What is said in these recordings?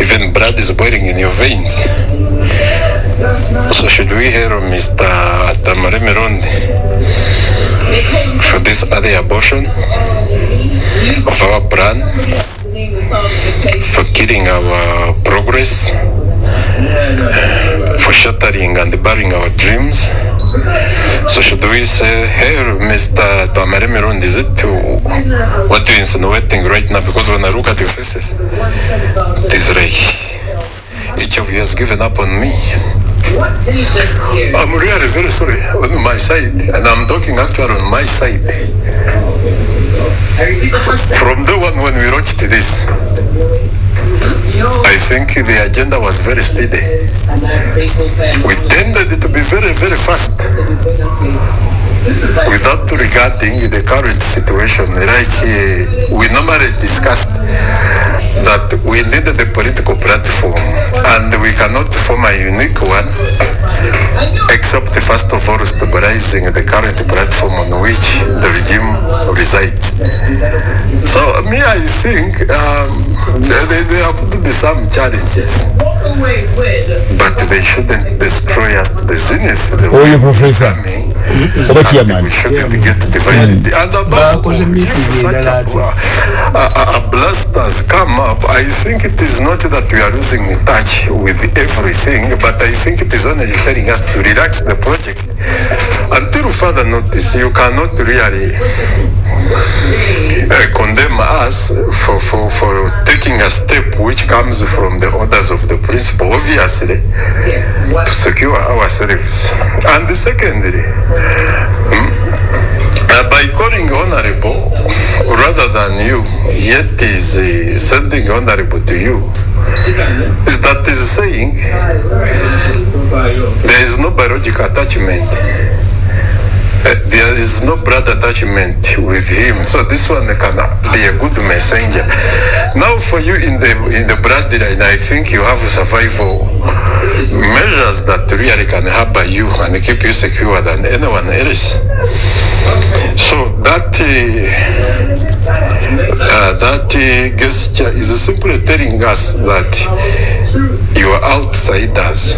even blood is boiling in your veins. So should we hear Mr. Tamare for this early abortion of our plan, for killing our progress, for shattering and burying our dreams? So should we say, hey, Mr. Tamare Mirundi, is it what you're insinuating right now? Because when I look at your faces, it is like each of you has given up on me. I'm really very sorry on my side, and I'm talking actually on my side. From the one when we watched this, I think the agenda was very speedy. We tended to be very, very fast without regarding the current situation. Like uh, we normally discussed that we needed a political platform and we cannot form a unique one except first of all stabilizing the current platform on which the regime resides. So me, I think um, there, there have to be some challenges, but they shouldn't destroy us to the zenith. The way Oyo we're Professor. coming, Oba and chairman. we shouldn't get divided. And above Bakoze all, meeting such endala a, ati. a, a, a blast has come up, I think it is not that we are losing touch with everything, but I think it is only telling us to relax the project. Until further notice, you cannot really uh, condemn us for, for, for taking a step which comes from the orders of the principal, obviously, to secure ourselves. And secondly, uh, by calling honorable rather than you, yet is uh, sending honorable to you, is that is saying there is no biological attachment. Uh, there is no blood attachment with him, so this one can be a good messenger. Now, for you in the in the bloodline, I think you have survival measures that really can hamper you and keep you secure than anyone else. So that uh, uh, that uh, gesture is simply telling us that you are outsiders.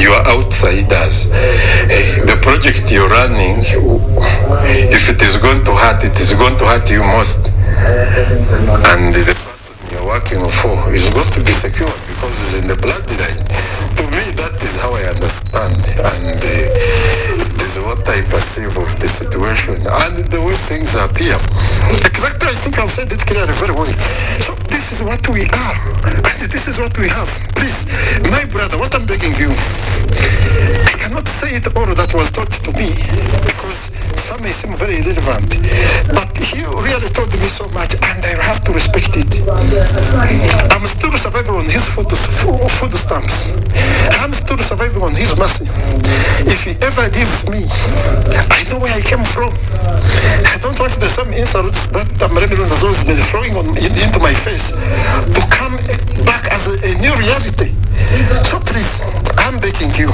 You are outsiders. Eh, the project you're running, if it is going to hurt, it is going to hurt you most. And the person you're working for is going to be secure because it's in the bloodline. To me, that is how I understand. And uh, it is what I perceive of the situation and the way things appear. Exactly, I think I've said it clearly very well. So this is what we are, and this is what we have. Please, my brother, what I'm begging you, I cannot say it all that was taught to me because some may seem very irrelevant, but he really taught me so much, and I have to respect it. I'm still surviving on his food, food, stamps. I'm still surviving on his mercy. If he ever leaves me, I know where I came from. I don't want the same insults that Tamaremiro has always been throwing on, into my face to come back as a, a new reality. So please, I'm begging you.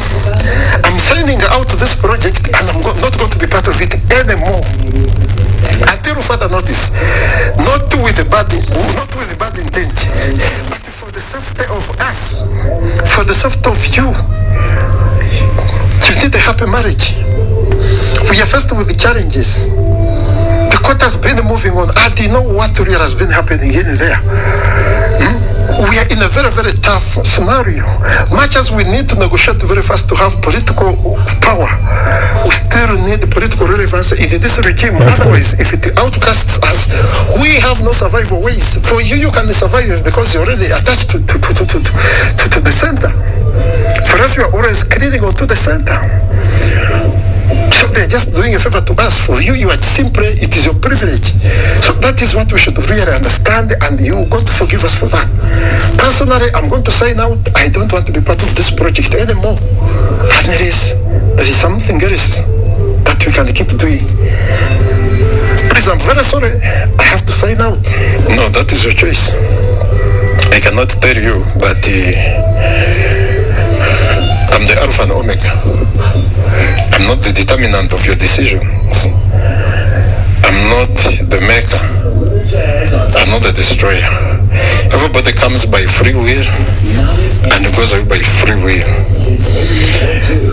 I'm signing out this project and I'm not going to be part of it anymore. Until further notice. Not with the bad, not with the bad intent, but for the safety of us, for the safety of you. You need a happy marriage. We are faced with the challenges. The court has been moving on. I do know what really has been happening in there. Hmm? We are in a very, very tough scenario. Much as we need to negotiate very fast to have political power, we still need political relevance in this regime. Otherwise, if it outcasts us, we have no survival ways. For you, you can survive because you're already attached to, to, to, to, to, to, to the center. For us, we are always clinging on to the center. So they're just doing a favor to us. For you, you are simply, it is your privilege. So that is what we should really understand, and you got to forgive us for that. Personally, I'm going to sign out. I don't want to be part of this project anymore. And there is, there is something else that we can keep doing. Please, I'm very sorry. I have to sign out. No, that is your choice. I cannot tell you that uh, I'm the Alpha and Omega. I'm not the determinant of your decision. I'm not the maker. I'm not the destroyer. Everybody comes by free will and goes away by free will.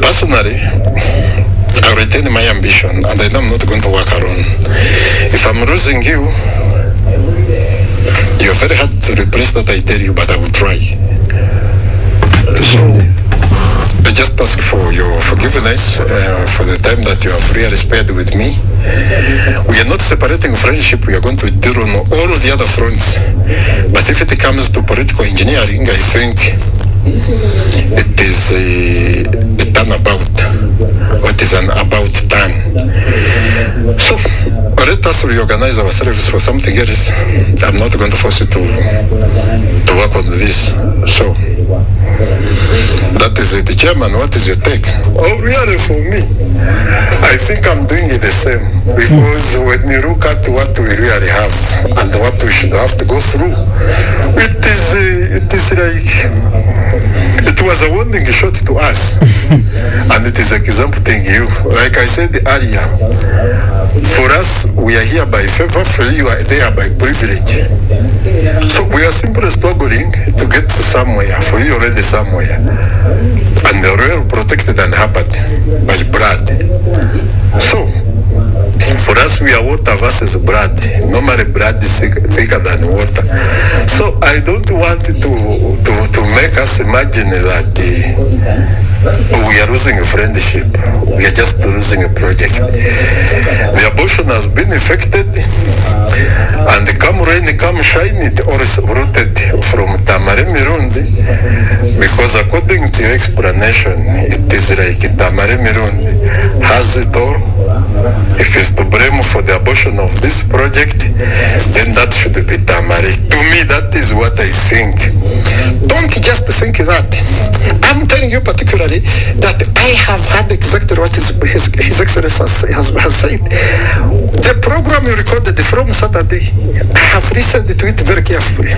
Personally, I retain my ambition and I know I'm not going to work alone. If I'm losing you, you're very hard to replace that I tell you, but I will try. So, I just ask for your forgiveness uh, for the time that you have really spared with me. We are not separating friendship, we are going to deal on all the other fronts. But if it comes to political engineering, I think it is a, a turnabout. What is an about turn? So let us reorganize ourselves for something else. I'm not going to force you to to work on this. So that is it. Chairman, what is your take? Oh, really, for me, I think I'm doing it the same because when you look at what we really have and what we should have to go through, it is uh, it is like it was a warning shot to us, and it is exempting you. Like I said earlier, for us, we are here by favor. For you, are there by privilege. So we are simply struggling to get to somewhere. For you, already somewhere, and we're well protected and hampered by blood. So for us, we are water versus blood. Normally, blood is thick- thicker than water. So I don't want to to, to make us imagine that uh, we are losing a friendship. We are just losing a project. The abortion has been effected, and come rain, come shine, it all is rooted from Tamari Mirundi, because according to your explanation, it is like Tamari Mirundi has it all. If it's to blame for the abortion of this project, then that should be Tamari. To me, that is what I think. Don't just think that. I'm telling you particularly that I have had exactly what his, his, his Excellency has, has, has said. The program you recorded from Saturday, I have listened to it very carefully.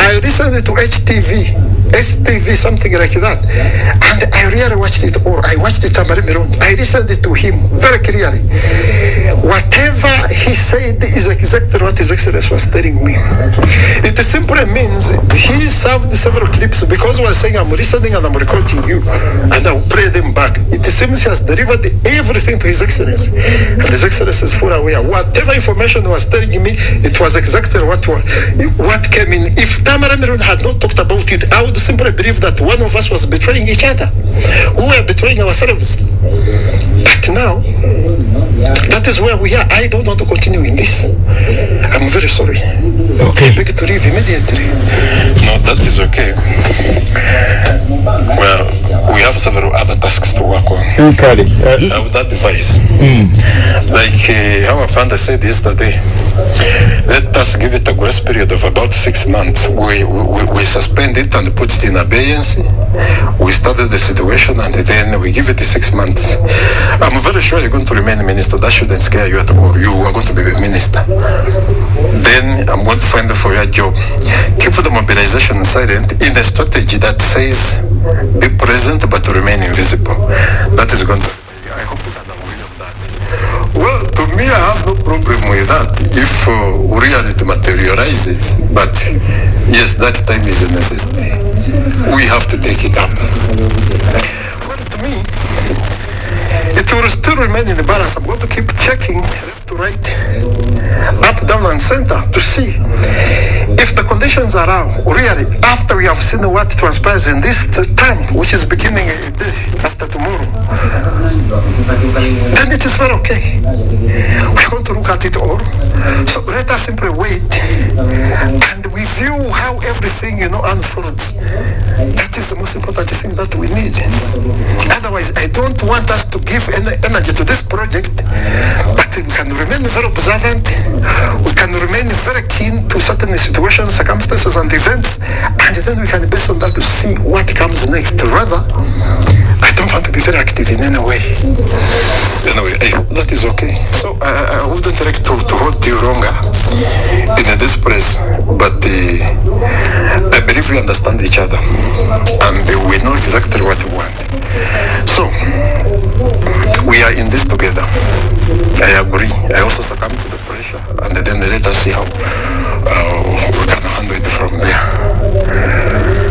I listened to HTV, STV, something like that. And I really watched it all. I watched it Tamari Miron. I listened to him very clearly. Whatever he said is exactly what His Excellency was telling me. It simply means he served several clips because he was saying, I'm listening and I'm recording you and I'll play them back. It seems he has delivered everything to His Excellency. And His Excellency is fully aware. Whatever information was telling me, it was exactly what what came in. If Tamara Miron had not talked about it, I would simply believe that one of us was betraying each other. We were betraying ourselves. But now, that is where we are. I don't want to continue in this. I'm very sorry. Okay. I beg to leave immediately. No, that is okay. Well, we have several other tasks to work on. Kali, uh, that would advise, like uh, how Afanda said yesterday, let us give it a grace period of about six months. We, we, we suspend it and put it in abeyance. We study the situation and then we give it six months. I'm very sure you're going to remain minister. That shouldn't scare you at all. You are going to be a minister. Then I'm going to find for your job. Keep the mobilization silent in a strategy that says be present but remain invisible. That is going to. I hope you can agree on that. Well, to me, I have no problem with that if uh, reality materializes. But yes, that time is a necessity. We have to take it up. Well, to me, it will still remain in the balance. I'm going to keep checking left to right, up, down, and center to see if the conditions are out. Really, after we have seen what transpires in this term, which is beginning after tomorrow, then it is very okay. At it all. So let us simply wait and we view how everything, you know, unfolds. That is the most important thing that we need. Otherwise, I don't want us to give any energy to this project, but we can remain very observant. We can remain very keen to certain situations, circumstances, and events, and then we can base on that to see what comes next. Rather, I don't want to be very active in any way. Anyway, I that is okay. So uh, I wouldn't direct to, to hold you longer in this place. But the, I believe we understand each other and we know exactly what we want. So, we are in this together. I agree. I also succumb to the pressure and then let us see how uh, we can handle it from there.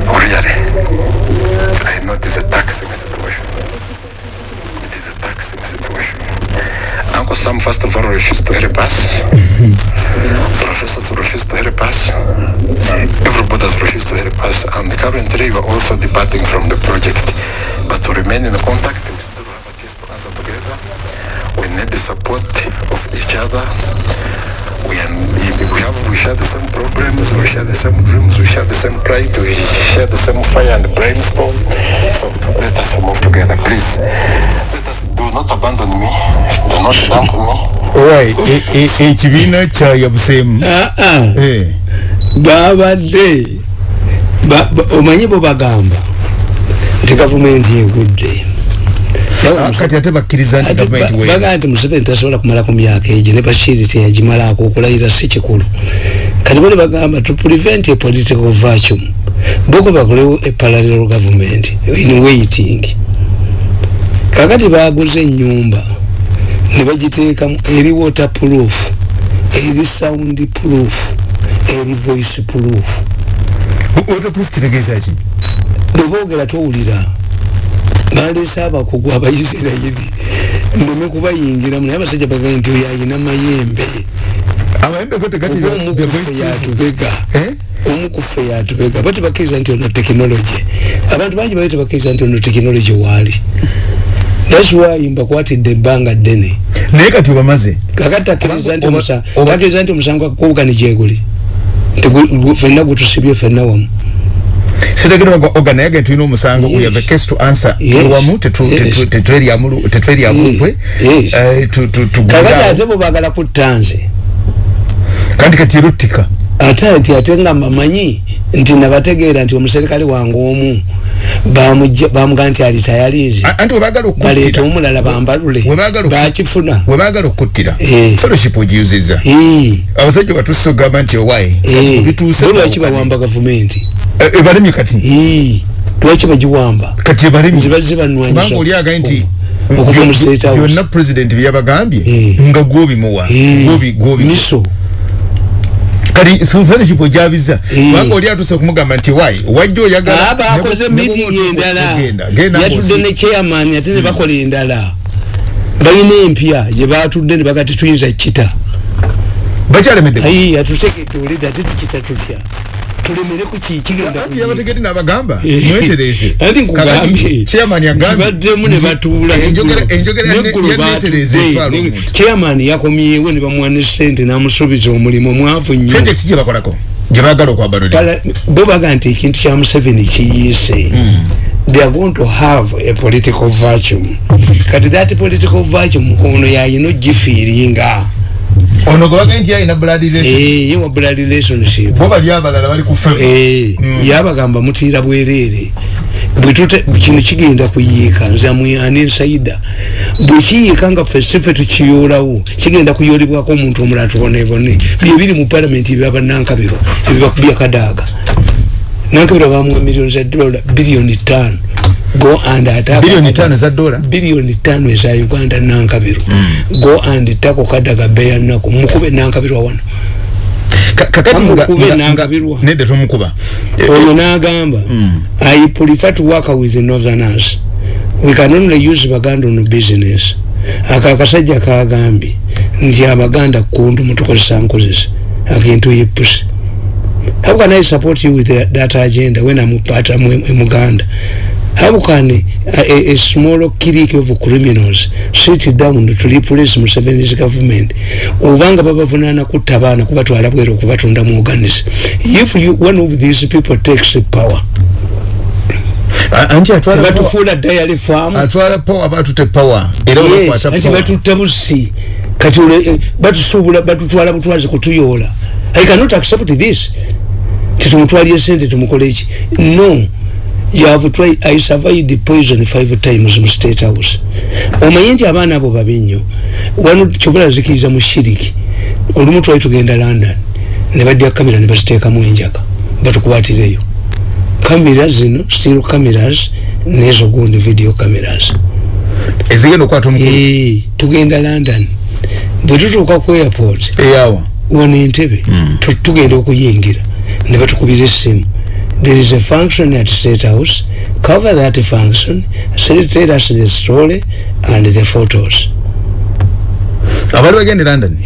Really, I know this attack Uncle Sam, first of all, refused to help us. Mm-hmm. Professors refused to help us. Everybody has refused to help us. And currently, we are also departing from the project. But to remain in contact, we still have a case to answer together. We need the support of each other. We, are, we have we share the same problems, we share the same dreams, we share the same pride, we share the same fire and brainstorm. So let us move together, please. Us do not abandon me, do not dump me. Right, ekibiina kyayabuseemu Ah, ah. Eh, babadde ba- ba- omanyi bo bagamba. Nti gavumenti egudde ah, kati ate bakkiriza nti bagaa nti museveni tasobola kumala ku myaka egyo ne bashiri teyagimalaako okulayira si kikulu. Kati bali bagamba to prevent a political vacuum boko bakolewo a parallel government in waiting kakati baguze enyumba ne bagiteekamu eri water proof eri sound proof eri voice proof. Waterproof kitegeeza ki? Bweboogera towulira baleese abakugu abaisirayiri ndeme kubayingiramu naye abasajja bagaye nti oyo ayina mayembe. Omukufe yatubega. Eh? omukufe yatubega. Bati bakkiriza nti ono tekinologi abantu bangi bali tebakkiriza nti ono tekinologi waali thats why mbakwatidde ebbanga ddene. Naye kati obamaze kakati takkiriza nti omusango gwakukubugani gyeguli nti fenna gutusibye fenna wamu. Sitegera nga oga naye ge tulina omusango we have a case to answer. Tuli wamu Yes. tetweryamu nkwe Yes. Tu- tu- kakati ate bwe baagala kutta nze. Kandi kati eruttika. Ate nti ate nga mbamanyi nti nabategeera nti omuserikale wange omu bamugaa nti alitayalizi A- anti webagala baleeta okuttira omulala bambalule. Bakifuna webagala okuttira. Eh. fellowship ogiyuziza Ee, abasajja batusse ogamba nti owaye ee. bituuse Bo lwaki bawamba gavumenti? Ebalemye kati? Ee, lwaki bagiwamba? Kati ebalemye Ziba- zibanwanyisa oli agaye nti byonna pulezidenti byeyabagambye Eh. nga gwobimuwa Ee, Gwobi- gwobi- miso kati fellowship ogyabiza Eh. kubanga oli atuse okumugamba nti wayi wajja oyagala aba akoze ne bwe- ne bwe meeting otuuka endala. okugenda, genda yatudde ng'osi- ne chairman ate ne bakola endala. Balina empya gye batudde ne bagati tuyinza kita bakyalemedde. Ayi yatutegedde oleda ate tukita tutya tulemere ku ki kigenda Anti kuyiika. yabategedde n'abagamba Eh, mwetereze anti nkugambye chairman yagambye. kibaddemu ne batuula. enjogera enjogera neetereza batudde. chairman yakomyewo ne bamuwa ne sente n'amusuubiza omulimu mwavu nnyo. Project gye bakolako? Gye baagala okwabalola Pala- bo baga nti ekintu kya museveni kiyiise. They are going to have a political vacuum. Kati that political vacuum ono yayina ogifiiringa ono gwe bagaye nti yalina blood relation? Eh, ye wa blood relationship. Bo bali abalala bali ku favor Eh, yabagamba mutiira bwereere bwetute kino kigenda kuyiika nze amuyani nsaida bwekiyiika nga ffe ffe tukiyoolawo kigenda kuyoolebwako omuntu omulala tubonebone byebiri mu palamenti ebyabanankabiro ebibakubya kadaaga. Nankabiro bamuwa miliyoni za dola biliyoni tano go and attack Biliyoni Kadaga. ttaano eza dola? biliyoni tano eza uganda nankabiro. Go and tako kadaga beya nako mukube nankabiro wano. Ka- kakati nga- Amukube nga- n'angabirwa. nga- nedda tomukuba oyo n'agamba i prefer to work with the northerners. We can only use baganda on business. Ako akasajja kagambye nti abaganda kundu mutukozesa nkozesa akintu yepusi how can i support you with that- that agenda when i'm part of muganda how can a, a, a small clique of criminals sit down to replace Museveni's government. Obanga babavunana kutta abaana kubatwala bwera okubatunda mu organis if you, one of these people takes power A- anti atwala power- faamu atwala power batute power. Era Yes, olakwata anti power. batutta busi kati ole- eh, batusuubula batutwala butwazi kutuyoola i cannot accept this. Titumutwalye sente tumukole eki no you have tried i survived poison five times mu state house. Omanye nti abaana abo babi nnyo wano kyobula zikiriza mu shiriki olumu twali tugenda london ne badya kamera ne baziteekamu enjaga batukwatireyo kamera zino still cameras nezo gundi video cameras. Ezigenda okukwata omukulu Eh, tugenda london. Bwe tutuuka ku airport eyawa wano entebe tu- tugenda okuyingira ne batukubira essimu there is a function at state house. Cover that function tell us the story and the photos. Abali bagende london?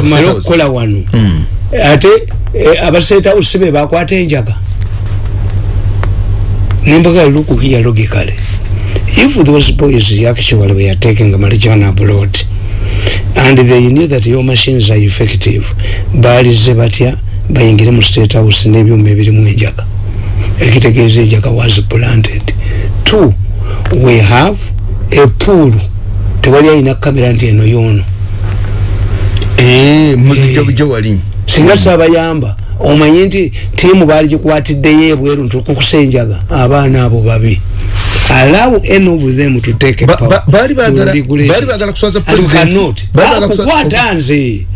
Tumale okukola wano ate eh, aba state house be bakwata enjaga. Nembaga look here logically if those boys actually were taking marijuana abroad and they knew that your machines are effective balize batya bayingire mu state house n'ebyuma ebirimu enjaga ekitegeeza enjaga was planted. Two we have a pool. Tewali ayina kamera nti eno yoono Eh, Eh. singa sabayamba omanye nti tiimu baali gikwatiddeyo ebweru ntukukusa enjaga abaana abo babi. Allow any of them to take power ba- baali baagala kuswaza president. cannot. Bakukwata nze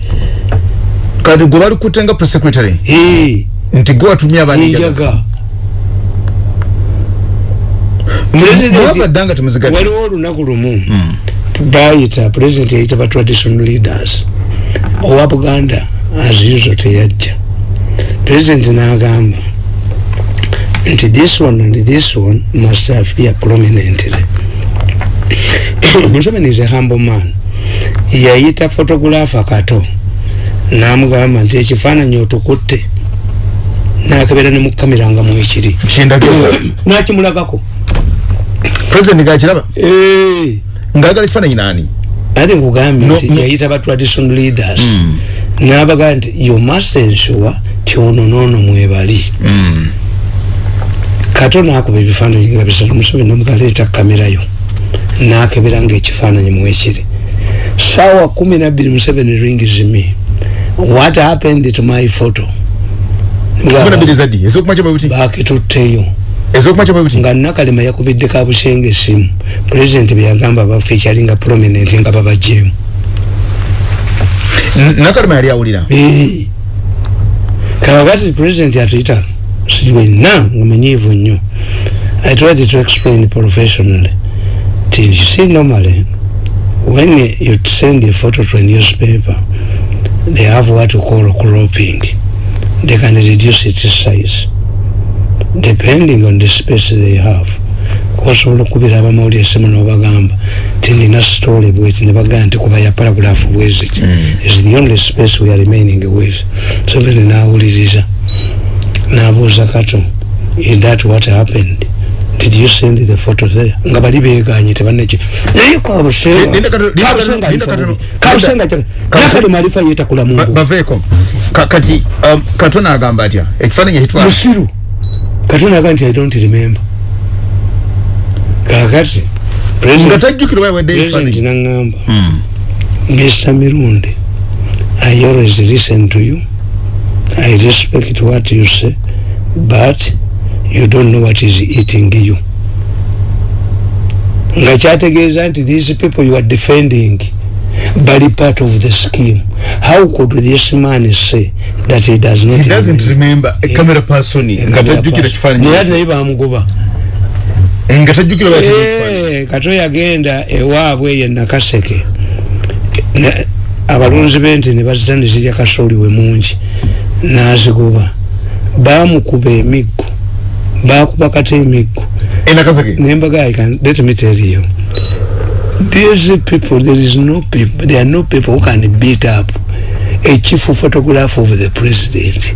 kati gwe bali kutenga press secretary? Nti gwe watumye abaana enjaga enjaga mwabadde nga temuzigadde waliwo olunaku lumu bayita president yayita ba traditional leaders owa buganda as usual teyajja. President n'agamba nti this one and this one must appear prominently. Museveni is a humble man. Yayita photographer kato n'amugamba nti ekifaananyi otukutte nakebera ne mukamera nga mwekiri nakimulagako. President gakiraba? Ngaagala ekifaananyi naani? Ate nkugambye nti yayita ba traditional leaders. N'abagaa nti you must ensure ti ono noono mwebali kato nakuba ebifaananyi nga bisatu museveni nomugaleeta kamerayo nakebera nga ekifaananyi mwekiri saawa kumi nabbiri museveni rings me what happened to my photo? Bakitutteyo bwebuti nga nakalema yakubidde kabusenga esimu pulezidenti beyagamba baffe ekyalinga prominent nga babajjeemu nakalema yali awulira. Kakati president atuyita siwenna ngamanyiivu nnyo. I tried to explain professionally. Ti you see normally when you send a photo to a newspaper they have what we call cropping. They can reduce its size depending on the space they have. Kubasobola okubira abamawulire esimu nobagamba ti nina story bweti nebagamba nti kuba ya paragraph bweziti is the only space we are remaining with. Seveni nawuliriza nabuuza kato is that what happened did you send the photo there nga bali beganye naye kabusenga bubi. kabusenga Kato- nakalima alifa yetakula mungu. Baveeko Ka- kati um, katona agamba atya ekifaananyi ekitwala musiru katonda aga nti i don't remember. Kakati nga president tajjukira wayawedde president nangamba mr. Mirundi i always listen to you. I respect what you say but you don't know what is eating you. Nga kyategeeza nti these people you are defending bali part of the scheme. How could this man say that he does not he doesn't remember? a camera person nga tajjukira kifaananyi naye ate naye bamugoba nga tajjukira wayawedde ekifaananyi. Eh, kato yagenda ewaabwe ye nakaseke. Ne- abalunzi bente ne bazita ne zirya kasooli we mungi. Nazigoba bamukuba emiggo bakuba kata emiggo nembaga I can let me tell you. These people there is no people there are no people who can beat up a chief photograph of the president.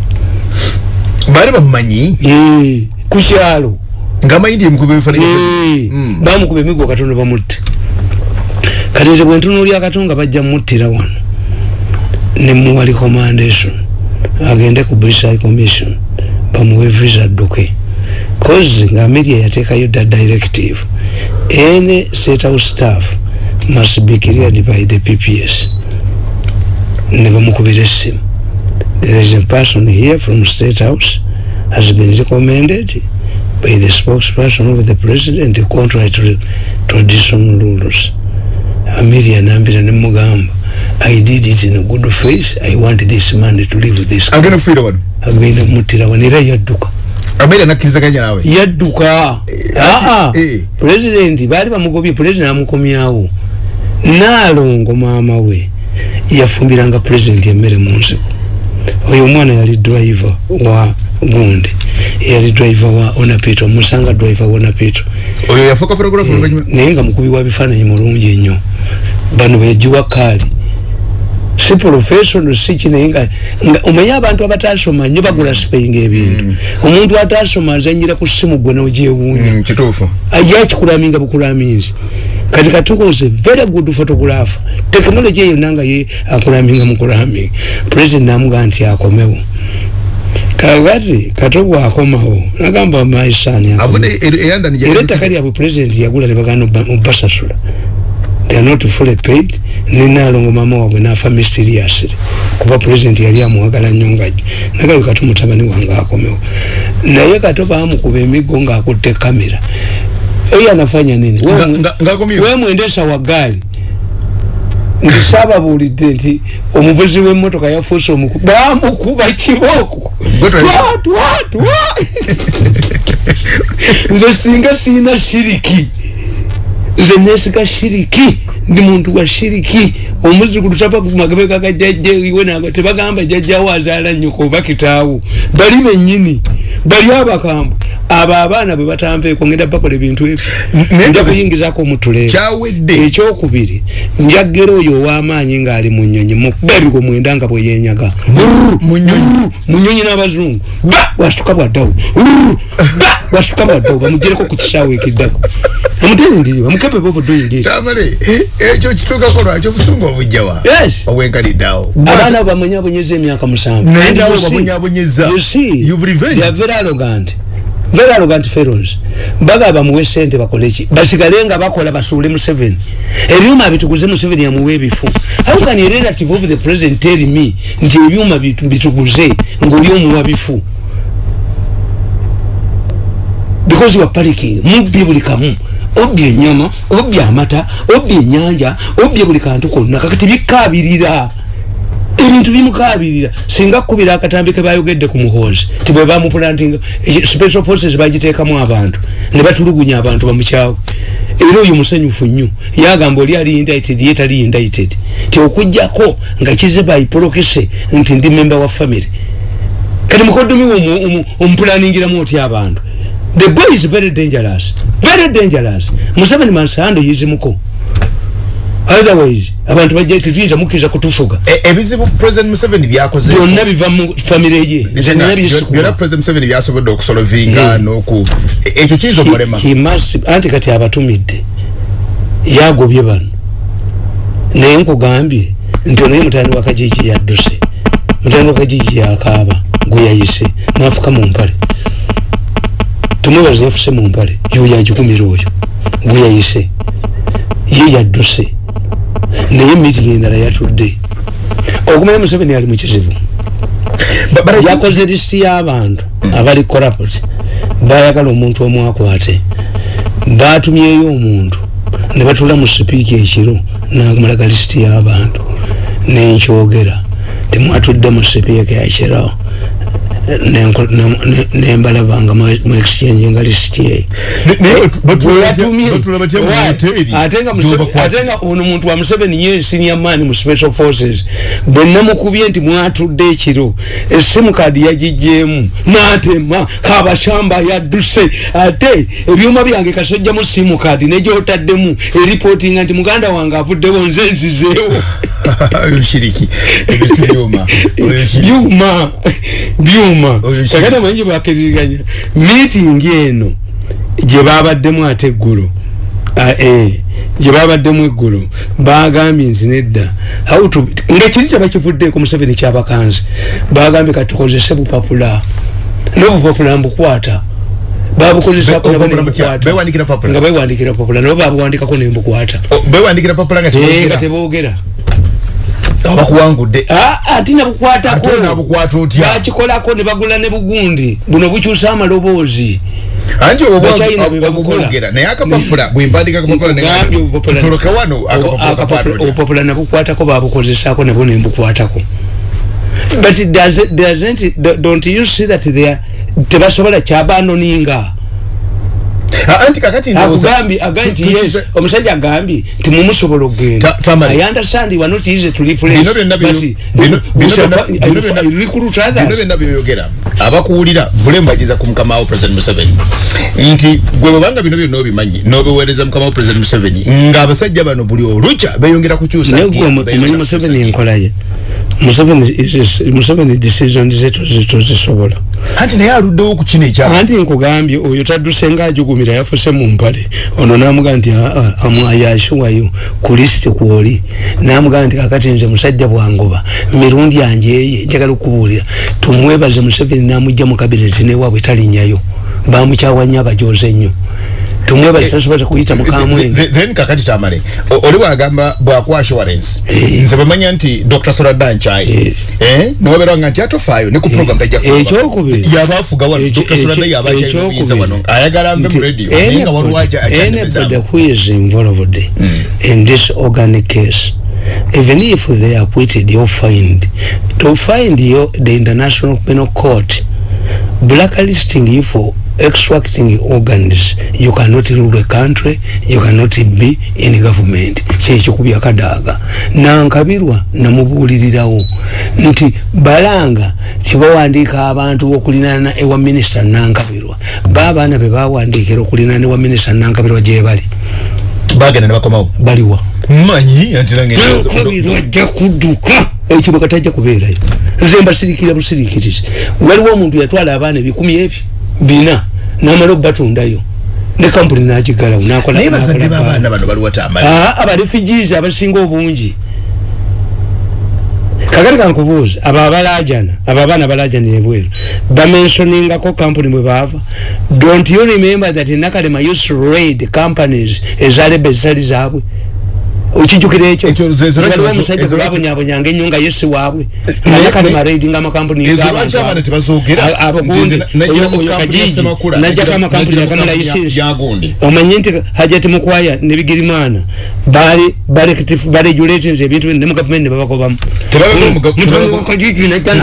Baali bamumanyi ku kyalo ngaamanyi nti emukuba ebifaananyi Eh, Mm. bamukuba emiggo katonda bamutte kati nze bwe ntunuulya katonga bajja muttira wano. Nemuwa recommendation agende ku british commission. Bamuwe visa adduke cause nga media yateekayo da directive. Any state house staff must be cleared by the pps ne bamukubira essimu. There is a person here from state house has been recommended by the spokesperson of the president contrary to traditional rules. Amelia nambira nemugamba i did it in a good faith. I want this man to leave this agenda kumutira wano? Era yadduka ameera nakkirizaganya naawe. Yadduka. Aa eh. pulezidenti baali bamugobye pulezidenti amukomyawo. Naalongo maama we yafumbiranga pulezidenti emmere mu nsiko oyo omwana yali driver wa gundi. Yali driver wa onapito musanga driver wa onapito oyo yafuuka photographer Eh, oluvanyuma naye nga mukubi wa bifaananyi mulungi ennyo. Bano begiwa kaali si professional si kinaye nga omanye abantu abatasoma nnyo bagula sipeyinga ebintu omuntu atasoma azanyira ku simu gwe nogyewuunya. Mm, kituufu. Ajja kikulaminga bukulaminzi kati katukoze very good photographer technology yonna nga ye akulaminga mukulaminga president namugaa nti akomewo. Kakati katogwa akomawo nagamba maisani avudde eyandani era ettaka lyabwe president yagula nebagana mubasasula they are not fully paid. Nenalongo mama wabwe nafa mysteriously kuba president yali amuwagala nnyo nga nagayo kati mutabani wange akomewo. Naye kato bamukuba emigo ngaakutte kamera eyo anafanya nini? Nga- nga- ngakomyewo. we mwendesa wa gaali ndisababuulidde nti omuvuzi w'emmotoka yafuuse omuku bamukuba kibooko. Nze singa siina shiriki nze nesiga shiriki ndi muntu wa shiriki omuzukulu tava kumagabega ga jajja iwe nago tebagamba jajjawo azaala nnyoko oba kitaawo bali bennyini bali abakambu abo abaana bwe batanveeko ngenda bakola ebintu ebyo nja kuyingizako mutuleero kyawedde. Ekyokubiri njagera oyo ow'amaanyi ng'ali mu nnyonyi mukubabiko mwenda nga bwe yenyaga Mu nnyonyi. mu nnyonyi n'abazungu. Ba bwasuka bwaddawo. Ba bwasuka bwaddawo. Bamugyereko ku kisaawe ekiddako. Amuteni ndiri bamukepe bovudoyingi eki tamale ekyo kituukako lwaki? Obusungu obujjawa Yes. obwenkaliddeawo abaana abo bamwenyabonyeza emyaka musanvu You you arrogant very arrogant fellows baga bamuwe sente bakole ki basigale nga bakola basuule museveni. Ebyuma bituguze museveni yamuwe ebifu how can a relative of the president tell me nti ebyuma bitu- bituguze ngaoli omuwa bifu. Because you are panicking. Mubye buli kamu obye enyama obye amata obye enyanja obye buli kantu konna. Kakati bikabirira ebintu bimukabirira singa kubira akatambi ke bayogedde ku muhoozi ti bwe bamupulantinga eh, special forces bagiteekamu abantu ne batulugunya abantu bamukyawe era oyo musanyufu nnyo. Yagamba oli ali indicted ye tali indicted. Ti okugjako nga kize baipolokese nti ndi member wa family. Kati mukoddomi we omupulaningira otya abantu? The boy is very dangerous. Very dangerous. Museveni mansando yizimuko otherwise abantu bajja tetuyinza mukkiriza kutufuga. E- ebizibu president museveni byakoze byonna biva mu famire ye byonna president museveni byasobodde okusolovinga noku e- ekyo kiyinza omulema must- anti kati abatumidde yagobye bano. Naye nkugambye nti onaye mutani wa kajiji yadduse. Mutani wa kajiji yakaaba gwe yayise nafuka mu mpale. Tumwebaza yafuse mu mpale yoyo agikumira oyo gwe yayise. Ye yadduse naye mitingi endala yatudde. Okumanya museveni ali mu kizibu. Ba- bara- yakoze lisiti y'abantu abali corrupt bayagala omuntu omu akwate. Batumyeyo omuntu. Ne batula mu sipiika ekiro namulaga lisiti y'abantu. Nenkyogera. Temwatudde mu sipiika ne- nembalaba nga mu mu exchange nga lisiti eyo Ne- naye batu- batula batya- Bweyatumye. batula batya mu Why? hoteri? ate nga ono muntu wa museveni ye senior man mu special forces bwe namukubye nti mwatudde ekiro esimu kadi yagijjeemu n'atema kabashamba yadduse ate ebyuma byange kasojjamu simu kadi negyotaddemu eripootinga nti muganda wange avuddewo nze nzizeewo oyo shiriki ebisi byuma. Byuma. Kakati amanyi gye bakiririganya miitingi eno gye babaddemu ate eggulo. Ah, eh, gye babaddemu eggulo. Bagambye nti nedda ngaekiri kyebakivuddeeko museveni kyabakanzi bagambye katukozese bupapula. Nobupapula mbukwata. Babukozesako nembukwata Bewandikira papula? nga bewandikira papula nabo babuwandikako nembukwata. Nga Eh, nga tebogera bakuwangudde Ah, ati nabukwatako. Ate nabukwata otya? Bakikolako ne bagula ne bugundi. Buno bukyusa amaloboozi. Anti Bachina be babukola. obwogera naye akapapula bwembandika akapapula Nkugambye obupapula- tutoloke wano Obo- akapapula akapapula- kapatulya obupapula nabukwatako babukozesako nabo nembukwatako but it does- doesn't- don't you see that they are- tebasobola kyabanoninga Ah, anti kakati ndowooza- akugambye agambye nti tu- tu- yes omusajja agambye ti mumusobola okugenda. I understand you are not easy to replace Bino byonna bino- bino byonna- bino you recruit bino others byonna byoyogera. Abakuwulira bulemu bagiza ku mukama wo president museveni. Nti gwe bwebanga bino byonna obimanyi n'obiweereza mukama wo president museveni ng'abasajja bano buli olukya beeyongera kukyusa naye gwe omanyi museveni enkola ye. Museveni is- is- museveni decision ze tozi- tozisobola anti naye aluddewo ku kino ekya anti nkugambye oyo tadduse ngaajugumira yafuse mu mpale. Ono namugaa nti amwayashuwayo ku lisiti kwoli. Namugaa nti kakati nze musajja bwangoba mirundi yanje eye njagala okubuulira. Tumwebaze museveni namugja mu kabineti newaabwe talinyayo. Bamukyawa nnyo abajoze nnyo tumwebaze tasobola kuyita mukamwenge Th- then kakati tamale oli bwagamba bwakwa assurance Eh. nze bamanya nti dr soradan chai eh. noberanga nti atofaayo ne ku program tajja kuba. ekyokubiri. Yabaafuga wano dr ekyokubiri. obuyinza wano. Ayagala mbe mu radio naye nga waliwo anybody who is involved in this organic case? Even if they are acquitted you find to find you the international penal court blacklisting you for extracting organs. You cannot rule a country you cannot be in government. Kyekikubya kadaaga nankabirwa namubuulirirawo. Nti balanga kibawandiika abantu okulinana ewa minisita nankabirwa baabaana be bawandiikira okulinana ewa minisita nankabirwa gye bali. Bagenda ne bakomawo? Baliwa. Manyi anti nange nankabirwa ajja kudduka. Ekibuga tajja kubeerayo. Nze mbasirikira busirikirizi. Waliwo omuntu yatwala abaana ebikumi ebyo bina namala okubatundayo ne kampuni nagigalawo Ah, abarefugees abasinga obungi. Kakati kankubuuza abo abalajana abo abaana balajana ebweru bamensoningako company bwe baava? Don't you remember that nakalema used to raid companies ezaleba ezitali zaabwe okijukira ekyo waliwo omusajja gwebabonyabonyanga ennyo nga yesi waabwe naye- nga nakalema naye- raidinga amakampuni ezo lwaki abaana tebazoogera? abo Nti gundi nze nagira oyo kajiji. Najjako amakampuni nagira mu agamala kampuni ya- isinsi ya gundi. omanye nti hajati mukwaya ne bigirimana. Bali baregulations ebintu ne mu gavumenti ne babagobamu Tebabagoba mu gav- mutani tebabagoba- wakajiji najja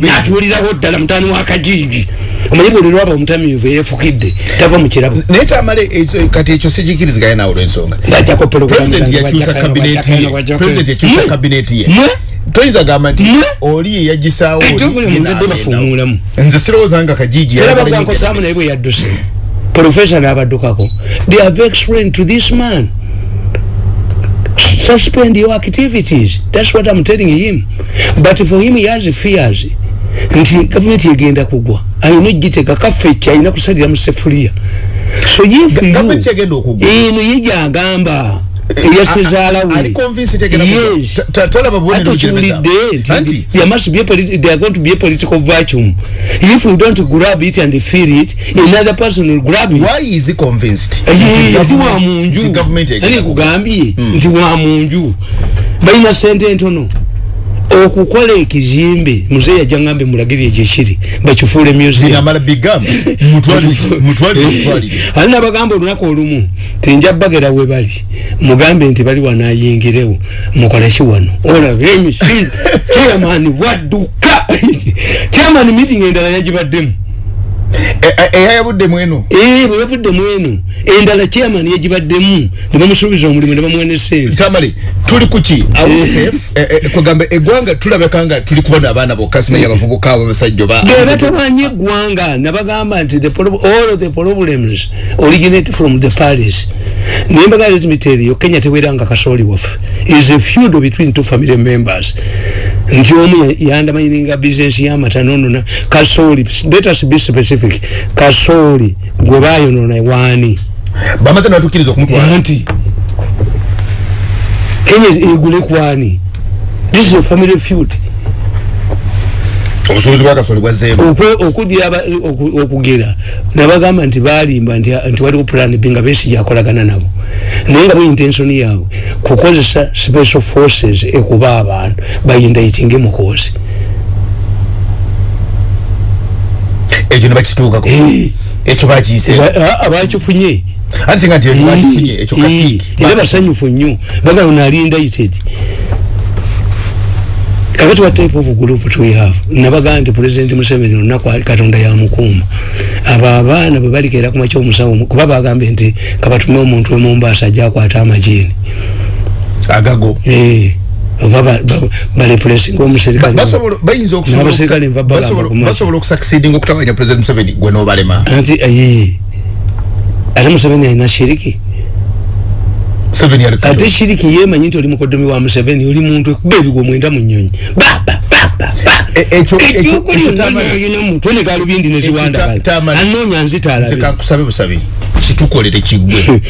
natuulirawo ddala mutani wakajiji omanye buli lwaba omutamiivu eyefukidde tava mu kirabo naye tamale ekyo- kati ekyo sikikiriziganye naawe olwensonga. Ngajjako president yakyusa kabineti ye president yakyusa kabineti ye. Toyinza gamba nti Mwe? oli yeyagisaawo buli muntu adde bafuumuulamu nze sirowooza nga kajiji era ayagala bagwankosaamu naye bwe yadduse profesa n'abaddukako they have explained to this man. Suspend your activities. That's what i'm telling him. But for him he has fears nti gavumenti egenda kugwa. Ayina ogitega kaffecce ayina kusalira mu sefuliya so eno ye gyagamba. Eyasezaala we ali convinced tegenda kugwa. yes. Ta- ta- tolaba bubonero ate bujereza. kiwulidde Anti, nti there must be a politi- there are going to be a political vacuum. If we don't grab it and feel it another person will grab it. Why is he convinced? Aye, Nti nti wa government- nti munju government egenda nani kugwa. kugambye nti wa munju. Balina sente ntono okukola ekizimbe muzeeyi ajja ngambe mulagiri ekyo kiri bakifuule ali nabagamba olunaku olumu tinja bagera we bali mugambe nti bali wanayingirewo mukoleki wano. Olaba emisi chairman wadduka! Chairman meeting endala yagibaddemu eyayabudde mweno ee bwe bavudde mweno endala chairman yagibaddemu ne bamusuubiza omulimu ne bamuwene sente tamale tuli kuki kwegamba eggwanga tulabeka nga tuli kubona abaana bokka simanyi abavubuka abo basajja ba be batabanye eggwanga nabagamba nti all the problems originate from the paris naye mbagala tell you kenya teweranga kasooli waffe. Is a feud between two family members. Nti omu ya- yandamayininga business y'amata nonona kasooli let us be specific kasooli gwe bayonona waani bamaze nabatukkiriza okumutwala. Anti kenya egule kwani this is a family feud. Obusuubuzi bwakasole bwazzeemu okwe- okudya aba- oku- okugera nabagamba nti balimba nti nti waliwo plan b nga besi yakolagana nabo. Naye nga intention yaabwe kukozesa special forces ekuba abantu bayindaitinge mukozi ekyo nebakituukako ekyo bakiyise abakifunye. Anti nga nti ekyo bakifunye ekyo kati era basanyufu nnyo. Bagala ono ali indicted kakati what type of group do we have nabagaa nti president museveni olunaku katonda yamukuuma abo abaana bwe balikeera kuma kyomusawo kuba bagambye nti kabatume omuntu emumbasa ajakwata amajini agago. Eh, oba ba- ba- balepulesinga omusirikale bayinza N'abasirikale nva bagamba ku maaso. basobola okusucceedinga okutawanya president museveni gwe nobalema. Anti aye ate museveni alina shiriki? Museveni ali ate shiriki yemanyi nti oli mukodomi wa museveni oli muntu ekuba ebigwo mwenda mu nyonyi E- ekyo- ekyo- ekyo Tamale- alina mutwe ne galubindi neziwandagala anoonya nzita alabe nze kankusabe busabe. Kitukolere kiggwe.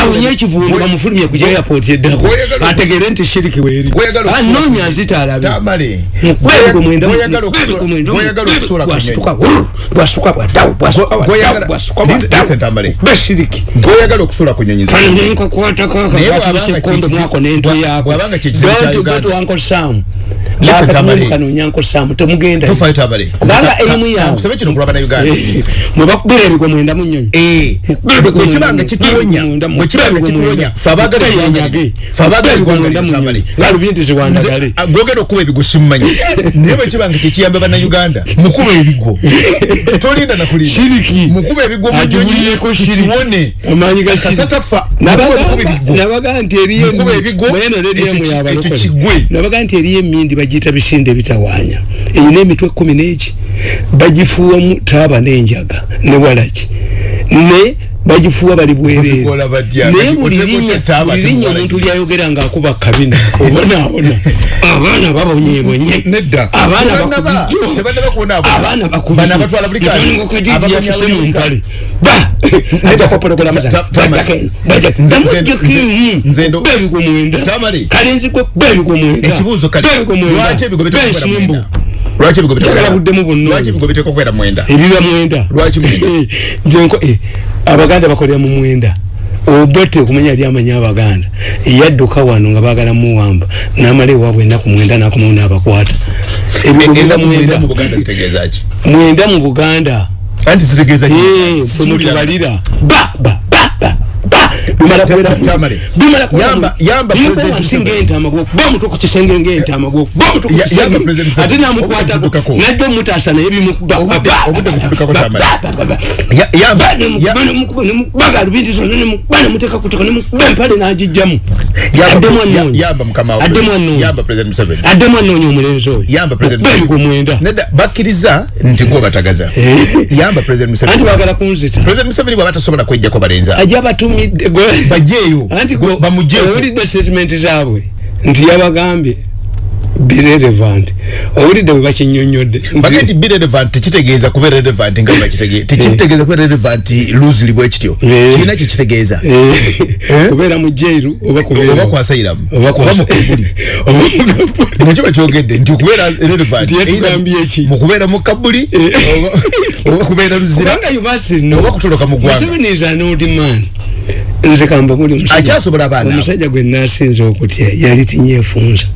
Awonye ekivundu bamufulumye ku airport eddako ategere nti shiriki weeri anoonya nzita alabe tamale Gw'oyagala mwenda mu- Gw'oyagala okusuula- mwenda mu- gw'oyagala okusuula ku bwasuka nyonyi. wurr, bwasuka bwatawo bwasuka Gwo- bwatawo Listen, bwatawo Tamale. bashiriki gwoyagala okusuula ku nyonyi Naye akakatuse bw'abanga kondo kye- mwako nento yako. don't go to uncle sam. Bakanonya uncle sam temugenda kubanga erimu yawe uganda. Mwebakubira ebigwa mwenda mu nyonyi bwekibanga kituwonya bwekibanga kituwonya fe abagala ebyanyage fe abagala eggwanga tamale galubindi ziwandagale Nze, ah, gwogera okuba ebigo simumanyi naye bwekibanga tekiyamba bannayuganda mukuba ebigo tolinda nakulinda mukuba ebigo mu Agiwulireko nyonyi shiriki. tuwone amanyi ga kasa shiriki. tafa Nabaga- mukuba mukuba ebigo nabaga nti eriyo mweno ki- yabalokole nabaga nti eriyo emindi bagiyita bisinde ebitawaanya eyina emitwe kumi n'eki? Bagifuuwamu taaba n'enjaga ne walaki. Ne bagifuuwa bali bwereere naye buli linnya omuntu lyayogera ng'akuba kabina. Obonaabona abaana babonyebonye abaana Tebannaba- bakubijjo. tebannaba kubonaabona. abaana Bano abatwala buli kanya. bakubijjo kajiji Abanyabulika. yafuse mu mpale. Ba! Mwenda. Lwaki ebigo biteekwa kubeera besimbu mwenda? Lwaki ebigo biteekwa Njagala kubeera- buddemu bonna lwaki oyo. ebigo biteekwa kubeera mwenda? Ebiba mwenda. Lwaki mwenda? Abaganda bakolera mu mwenda. Obote okumanya ali amanya abaganda. Yadduka wano nga bagala muwamba namala ewaabwe ennaku mwenda nakomawo n'abakwata. Mwenda. mu buganda mwenda mu buganda. Anti zitegeeza ki? Eh, ffe mutubalira ba ba ba ba ba bimala wansi ng'entaama gwokuba mutu ku kisenge ng'entaama gwokuba mutu ku kisenge ate namukwatako najja omutaasa naye bimukuba Obudde- obudde butuddukako, Tamale. Ya- yamba- ya- nemuteeka kutoka nemukuba empale n'agijjamu. Addemu ya- anoonya omulenzi oyo. Yamba president okuba ebigo mwenda bakkiriza nti gwe batagaza. Eh. yamba president museveni. Baagala kunzita. President museveni bwaba tasobola kwejjako balenza ajja abatumidde gwe- bajeeyo. Owulidde statement zaabwe nti yabagambye birelevant owulidde bwe bakinyonyodde nti- bagee nti be relevant tekitegeeza kuba relevant nga bakitegeeza tekitegeeza kuba relevant loosely bwe kityo. Eh. kirina kyekitegeeza Eh, kubeera mu jairu oba kubeera oba kwasayiramu oba oba kwasa- mukabuli oba mukabuli. nakyo bakyogedde nti okubeera relevant Nti yatugambye either eki? mu kabuli oba- kubeera luzira. Oba kutoloka mu ggwanga nze kamba muli omusajja- gwe nasinze okutya yali tinyefunza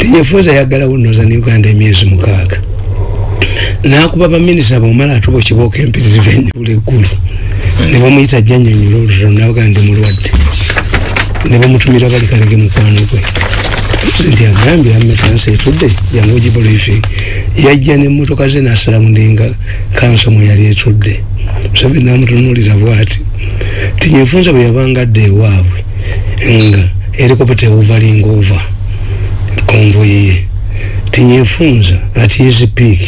tinyefunza yaggalawo noza ne uganda emyezi mukaaga. Nakuba baminisita bamumala atuba ekibooko empitirivu enjawulo eggulu. Ne bamuyita janyonyola olutalo nabaga ndi mulwadde ne bamutumira bali kalege mukwano gwe nti agambye amekansa etudde yangu gibriefing yajja nemmotoka ze nasalamu ndinga kansa mwe yali etudde. Museveni namutunulira bwati tinyefunza bwe yabanga adda ewaabwe nga erikopeta ewuvalinga ova konvoyi ye. Tinyefunza ati easy peak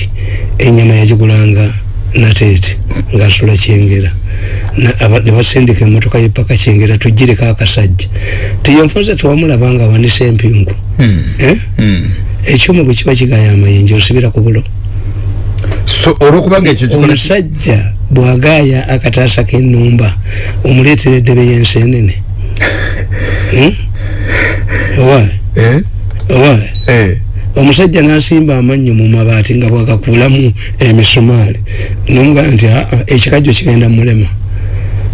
enyama yagigulanga nateete ngaasula kyengera. Na- aba- ne basindika emmotoka yepaka kyengera tugireko akasajja. Tinyefunza tewamulabanga awanisa empingu Eh? ekyuma bwe kiba kigaya amayinja osibira ku bulo. so olwokubanga ekyo omusajja bwagaaya akataasa k'ennumba omuleetera eddebe y'ensenene Hmm? owa? Eh? owa? Eh. omusajja n'asimba amannyo mu mabaati nga bwagakuulamu emisumaali. Nomugamba nti aa ekikajjo kigenda mulema.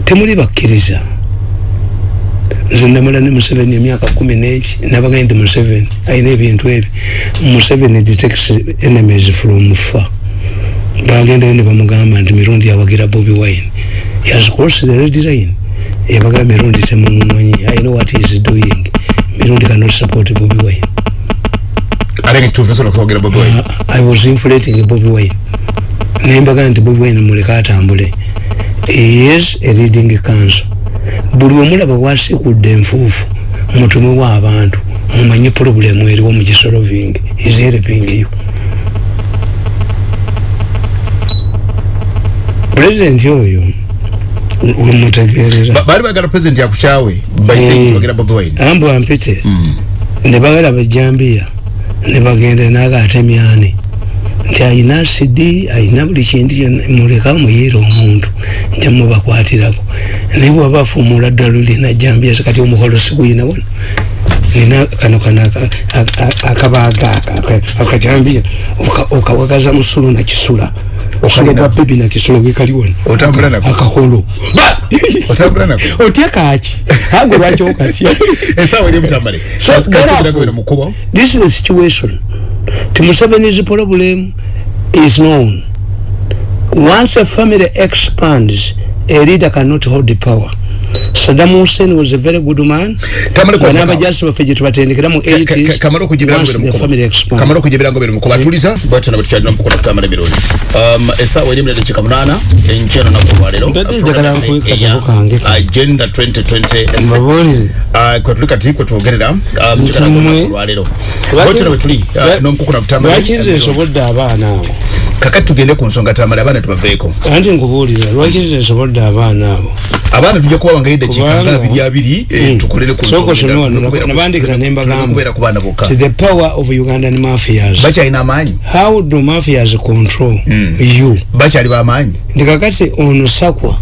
Temuli bakkiriza. Nze ndamala ne museveni emyaka kumi n'eki nabagaa nti museveni ayina ebintu ebi museveni detects enemies from far bagendayo ne bamugamba nti mirundi yawagira bobi wine. Has crossed the red line yabaga mirundi temumumanyi i know what he is doing. Mirundi cannot support bobi wine. Wine? I was inflating bobi wine. Nembaga nti bobi wine muleka atambule. Is a leading council buli omulaba wasikudde enfuufu mutumewo abantu mumanye problemu eriwo mugisolovingi is helping you pulezidenti oyo mutegerera Ba- baali bagala president yakushawe baisegera bobi wine ambwa mpite ne bagala bajambiya ne bagenda naga atemyani nti ayina asidi ayina buli kintu muleka muyira omuntu nja mubakwatirako naye bwaba afumula ddalu lina jambiya kati omuholo siguyina wano nina kano kano aka- aka- aka- akabaaga aka- aka- akajambiya oka- okawagaza musulu nakisula osulo gwa bebi nakisula wekali wano Otambula nako? akaholo otambula nako. Otya kaki agwe lwaki okatya esaawa eri mutambale So, therefore- this is the situation. To Museveni's problem is known. Once a family expands a leader cannot hold the power Saddam Hussein was a very good man. Kwa banaba faka. jasi baffe gye tubatendekera mu 80s kamala okujibira once ngobere the family expands kamala okujibira ngobere mukubo atuliza bwatyo nabo tukyalina mukukola kutambala emirundi. Um esaawa eri mulere kika munaana enkyano nako olwaleero Mbadde njagala nkuwe katabo kange ka. agenda 2020 Mbabuulire. Uh, kwetuli kati kwetwogerera um, Nti kikala mmwe- olwaleero Lwaki- bwatyo nabwe tuli uh, lwa- n'omukukuna kutambala lwaki nze nsobodde abaana abo kakati tugende ku nsonga tamala abaana tubaveeko anti nkubuulira lwaki nze nsobodde abaana abo abaana tujja kuba wangayo Kubanga- nga abiri abiri eh, Mm. tukolere ku Soko nsonga sono endala. wano, Tulina nabandikira kubeera- ne mbagamba. ku baana bokka the power of Ugandan mafias bakyalina amaanyi how do mafias control mm. you bakyali bamaanyi nti kakati ono sakwa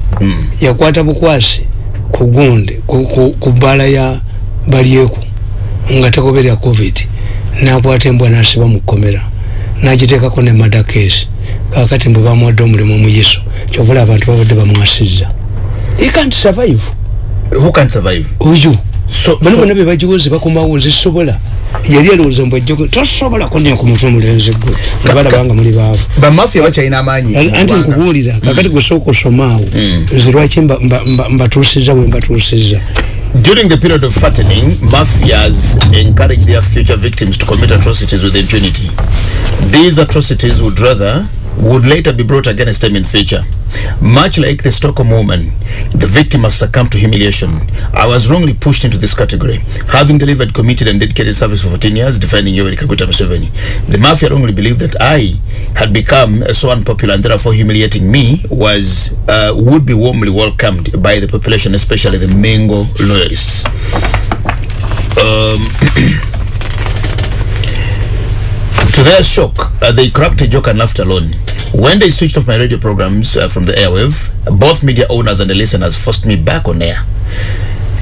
yakwata bukwasi ku gundi ku- ku- ya balyeku nga tagoberera covid nakwata embwa nasiba mu kkomera nagiteekako ne mada case. Kakati mbwe bamuwadde omulimu omuyiso kyovula abantu babadde bamwasizza. He can't survive. Who can survive? So- bano bonna bebagiwoze bakomawo nzisobola. Yali alowooza mbw ajja tosobola kunya ku mutwe omulenzi gwe. Nga balabanga muli baavu. Bamafiya bakyalina amaanyi. Anti nkubuulira kakati gwe sooka osomaawo nze lwaki mba- mba- mba- mbatuusizza bwe mbatuusizza During the period of fattening, mafias encourage their future victims to commit atrocities with impunity. These atrocities would rather would later be brought against them in future. Much like the Stockholm woman, the victim has succumbed to humiliation. I was wrongly pushed into this category, having delivered committed and dedicated service for 14 years, defending Yoweri Kaguta Museveni. The mafia wrongly believed that I had become so unpopular and therefore humiliating me was uh, would be warmly welcomed by the population, especially the Mengo loyalists. Um, to their shock, uh, they cracked a joke and laughed alone. When they switched off my radio programs uh, from the airwave, both media owners and the listeners forced me back on air.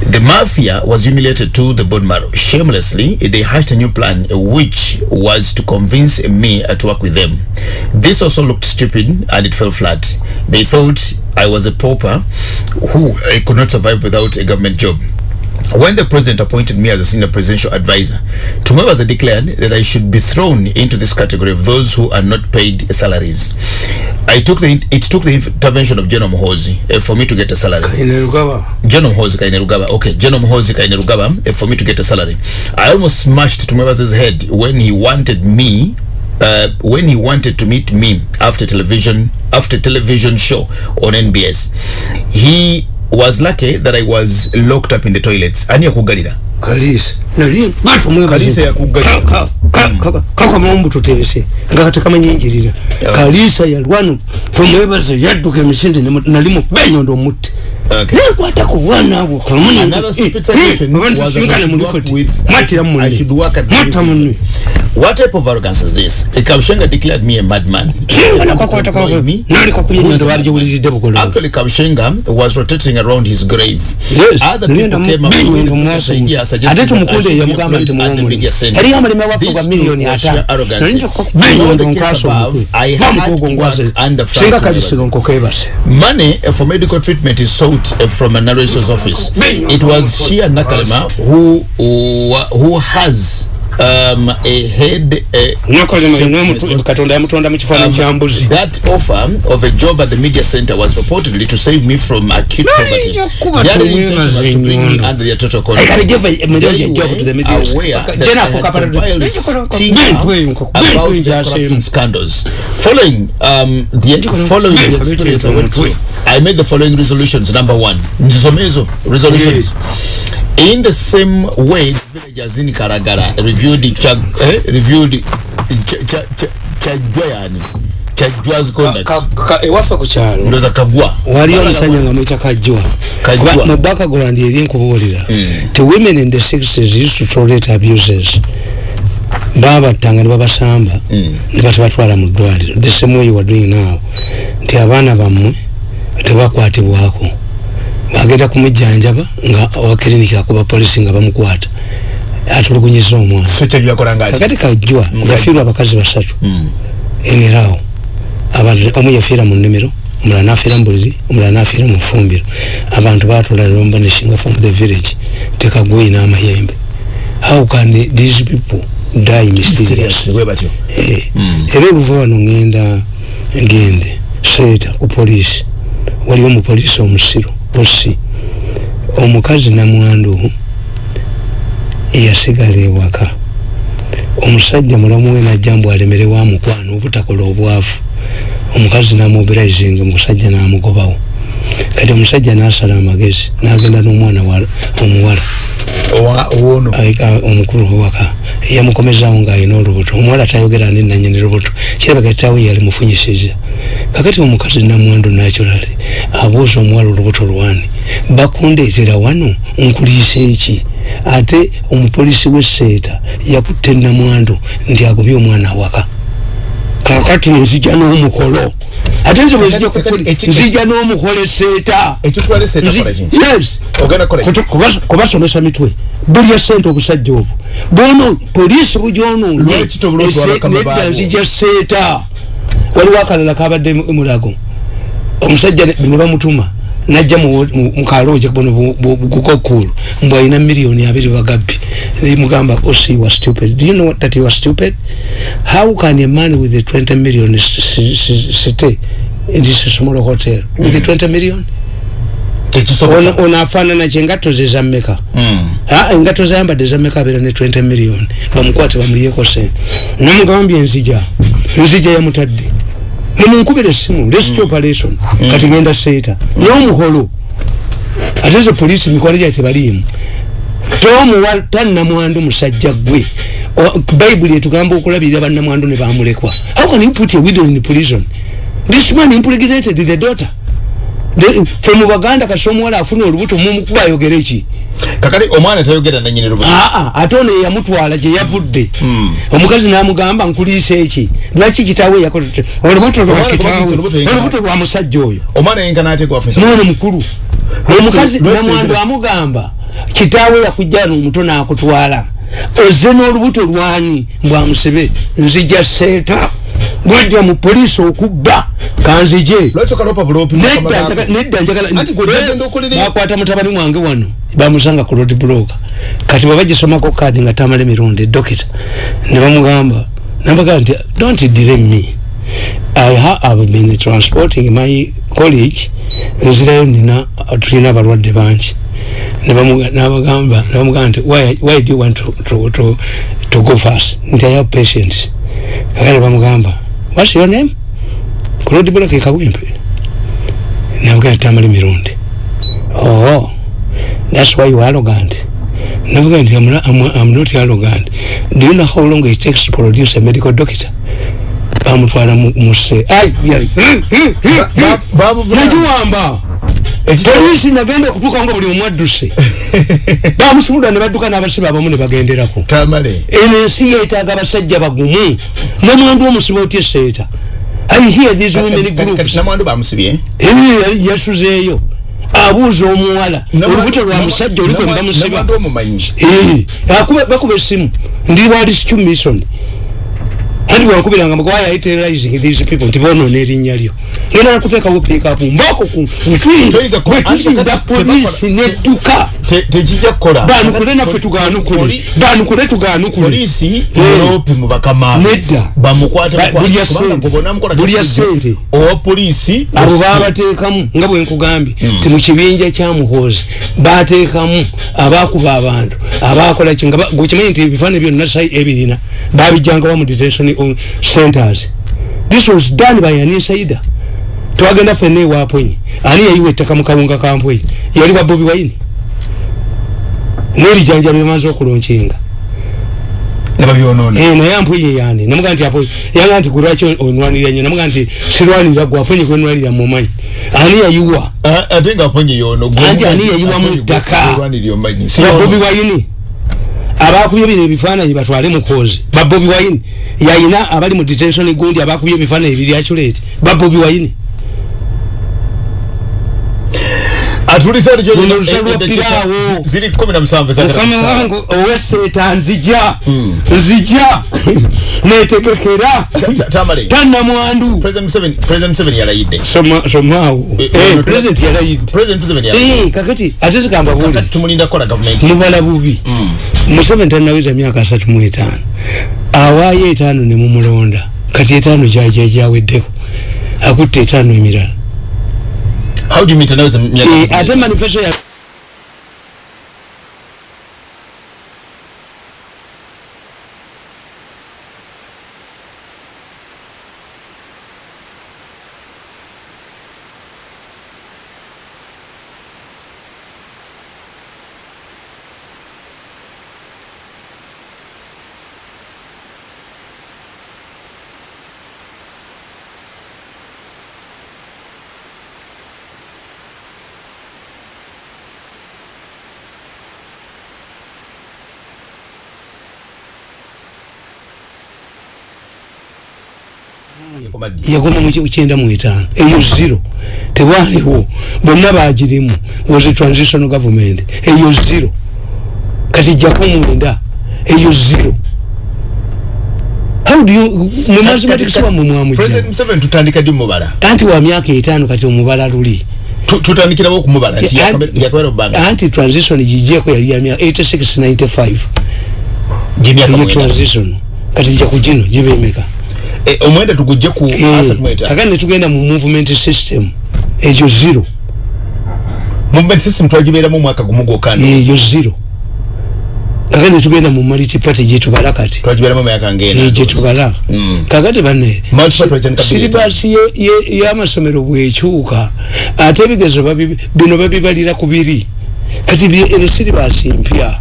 The mafia was humiliated to the bone marrow. Shamelessly, they hatched a new plan, which was to convince me uh, to work with them. This also looked stupid and it fell flat. They thought I was a pauper who uh, could not survive without a government job. When the president appointed me as a senior presidential advisor, Tumwebaza declared that I should be thrown into this category of those who are not paid salaries. I took the it took the intervention of General Mohozi uh, for me to get a salary. General mohozi Kainerugaba. Okay, General mohozi Kainerugaba uh, for me to get a salary. I almost smashed Tumebaza's head when he wanted me uh, when he wanted to meet me after television after television show on NBS. He was lucky that I was locked up in the toilets. Ani yakugalira. kalisa nali Kalisa yakuggalira. kakamombu tuteese nga katekamanyi njirira kalisa yalwano tumwebaze yadduka emisinde nemu- nali mu benyondo omutte Okay. nekwata ku bwana abo Another stupid suggestion was that I kamunsinkane should mu I should work at the munne What type of arrogance is this? Kabushenga declared me a madman. Me. Actually, Kabushenga was rotating around his grave. Yes, Other people came up with the idea suggesting that I should be employed at the media center. These two were sheer arrogance. In All the case above, I had to work under singa Frank kalisiro nkokebase Money for medical treatment is sought uh, from a narrator's office. It was Shia Nakalema who, who who has um, a head nakolema katonda yamutonda mu kifaananyi kya mbuzi Um, that offer of a job at the media center was purportedly to save me from acute poverty. Nayinza kuba The other tumwe intention was to bring me under their total control. They were aware that I had compiled bintu about the corruption scandals. Following um, the following the experience I went through. I made the following resolutions. Number one, Nzisomezo resolutions. In the same way, the villagers in Karagara reviewed the chag, eh, reviewed cha- cha- cha- chajwa yani. Chajwa's conduct. ewaffe ku kyalo ndoza kagwa waliyo omusajja nga mwita. Kuba mu background eri nkubuulira ti women in the 60s used to tolerate abuses. Babattanga ne babasamba ne batabatwala mu ddwaliro the same way you are doing now. Nti abaana bammwe tebakwatibwako bagenda kumujjanjaba nga owa klinika akuba polisi nga bamukwata atulugunyiza omwana. Kakati kajjwa yafiirwa abakazi basatu. Enerawo abantu omu yafiira mu nnimiro omulala nafiira mu bulizi omulala nafiira mu fumbiro abantu batula nebamba neshinga from the village tekagweyi n'amayembe. How can these people die mysterious? Eh, era oluva wano ngenda ngende seeta ku polisi waliwo omupoliisi omusiru osi omukazi namwandu yasigala ewaka. Omusajja mulamu we najja mbu alemerewo amukwana obutakola obwavu. Omukazi namobilizinga omusajja namugobawo. Kati omusajja nasala amagezi nagenda n'omwana wa- omuwala. Omukulu owaka. Yamukomezawo ng'alina olubuto. Omuwala tayogera ni nanyini lubuto. Kirabika tawe yali mufunyisiza kakati omukazi namwandu naturally abuuza omuwala olubuto lwani bakundeetera wano nkuliisa eki? Ate omupolisi w'esseeta yakutte namwandu nti agobye omwana awaka. Kakati nzija n'omukolo. Ate nze eki- nzija n'omukolo esseeta kubasomesa mitwe. Bulya sente obusajja obwo. Tobulwa otwala kama nedda nzija seeta waliwo akalala kabadde mu- mulago. Omusajja ne ne bamutuma najja mu- mu- mukalooje bono gukokulu mbw alina miliyoni abiri bagabbi. Nemugamba osi you are stupid. Do you know that you are stupid? How can a man with a 20 million stay in this small hotel with a 20 million tekisoboka ono afaanana kyengatto ze zammeka Ah, engatto zayambadde zammeka abeera ne 20 million. Bamukwate bamuliyeko sente namugambye enzija enzija yamutadde. Nemunkubira essimu rescue operation. Kati genda seeta n'omuholo ate ze polisi mikwalo gya tebaliimu. Tomuwa tannamwandu musajja gwe O- bayibuli etugamba okulabirira bannamwandu ne bamulekwa. How can you put a widow in prison? This man impregnated the daughter fe mu baganda kasi omuwala afuna olubuto mumukuba ayogera eki kakati omwana tayogera nanyini lubuto. Aa ate ono eyamutwala gye yavudde. Omukazi namugamba nkuliisa eki? Lwaki kitaawe yakoze olubuto lwa Omwana kitaawe. kubanga olubuto yengana- olubuto lwa musajja oyo. Omwana yenkana ate gwafunisa mwana mukulu. Omukazi lwaki namwandu tegera- amugamba kitaawe yakujjana omuto nakutwala. Ozze n'olubuto lwani mbwamusibe nzija seeta bwajja mu polisi okubba kanzije lwaki okalopa bulopi nedda njaga- nedda njagala Anti gwe togenda okolera- bakwata mutabani wange wano bamusanga ku road block. Kati babagisomako kadi nga tamala emirundi edokita ne bamugamba nabagamba nti don't delay me. I ha- have been transporting my colleague nzirayo nina tulina abalwadde bangi. Nabagamba nti why, why do you want to, to, to, to go fast? Nti i have patients. Kakale bamugamba what's your name ku road block ekawempe nabugamba tamala emirundi oh that's why you are arrogant. Navuga nti I'm, not- I'm, I'm not arrogant. Do you know how long it takes to produce a medical doctor? Bamutwala mu- muse. Ai ai. nagiwamba polisi nagenda okutuuka nga buli omwadduse bamusumulula ne badduka n'abasibe abamu ne bagenderako. Tamale. Eno ensi yeetaaga abasajja bagumu. Nomwandu omusibe otya eseeta i hear these women kati groups. namwandu bamusibye yali yasuzeeyo abuuza omuwala. Olubuto lwa musajja oliko ne bamusiba. Namwandu omumanyi. Akuba bakuba essimu. Ndi wa rescue mission anti wankubiranga you terrorizing these people nti bonoona erinnya lyo genda nakuteekawo piikapu mbako ku polisi tebakora- nedduka Te- tekijja kukola. Banukule naffe tuganukule. Poli- banukule lope mu bakama Nedda. bamukwate Ba- bukwate, buli ya kubanga ssente. gwe bonna mukola Buli ya kifujjo. ssente. owa polisi abo babateekamu nga bwe nkugambye ti mu kibinja kya muhoozi bateekamu abakuba abantu abakola ki nga ba- gwekimanyi nti ebifaananyi byonna sai ebirina babijjangawa mu detention um, centers this was done by an insider twagenda fenna ewapwenyi ani yayiwa ettaka mu kawunga ka mpweyi yali wa bobi wayini n'erijanja lyemaze okulonkinga. Eh, naye ampweye yani namuga nti apo yanga nti kulwaki onwanirira nyo? Namuga nti sirwanirira gwe afonye kwenwanirira mumanyi ani yayiwa? Ate nga aponye yono gwe- Anti ani yayiwa mu aponye ttaka? gwe- gwerwanirira omanyi. Si ba yono. bobi wayini abakubye bino ebifaananyi batwale mu koozi ba bobi wayini yayina abali mu detention gundi abakubye ebifaananyi biri aculate ba bobi piraawo. zi- ziri kumi na musanvu ezagala mukama kusaawa. wange owesseeta nzija nzija netegekera tannamwandu somaawo president yalayidde kakati ate tukamba buli Kakati tumulinda kukola gavumenti mubala bubi museveni tanaweza myaka asatu mu etaano awaayo etaano ne mumulonda. Kati etaano gyaja gyaweddeko akutte etaano emirala how do you mean tanaweza myaka Eh, gavumenti? ate manifesto ya yagoma kyenda mu etaano eyo zero. Tewaliwo. Bonna bagirimu was a transitional government? Eyo zero. Kati jjako mwenda. Eyo zero. How do you mu mathematics wamwe president mwamujja museveni tutandika ddi mumubala anti wa myaka etaano kati omubala luli. Tu- tutandikirawo okumubala nti Anti- yakabera obbanga anti transition gijjeko yali ya myaka 86 95 gyemyaka eyo mwenda transition. Kati jja ku gino gibemeka. Eh, omwenda tugujje ku asat mweta kakati netugenda mu movement system ekyo zero. Movement system twagibeeramu omwaka gumu gwokka eyo zero. Kakati netugenda mu multi party gyetubala kati. Twagibeeramu emyaka Eh, ngena gyetubala Mm. kakati bane Multi party wajja ne cabinet. siribasi ye- ye- y'amasomero bwekyuka ate ebigezo babi- bino babibalira ku biri. Kati bye- eno siribasi mpya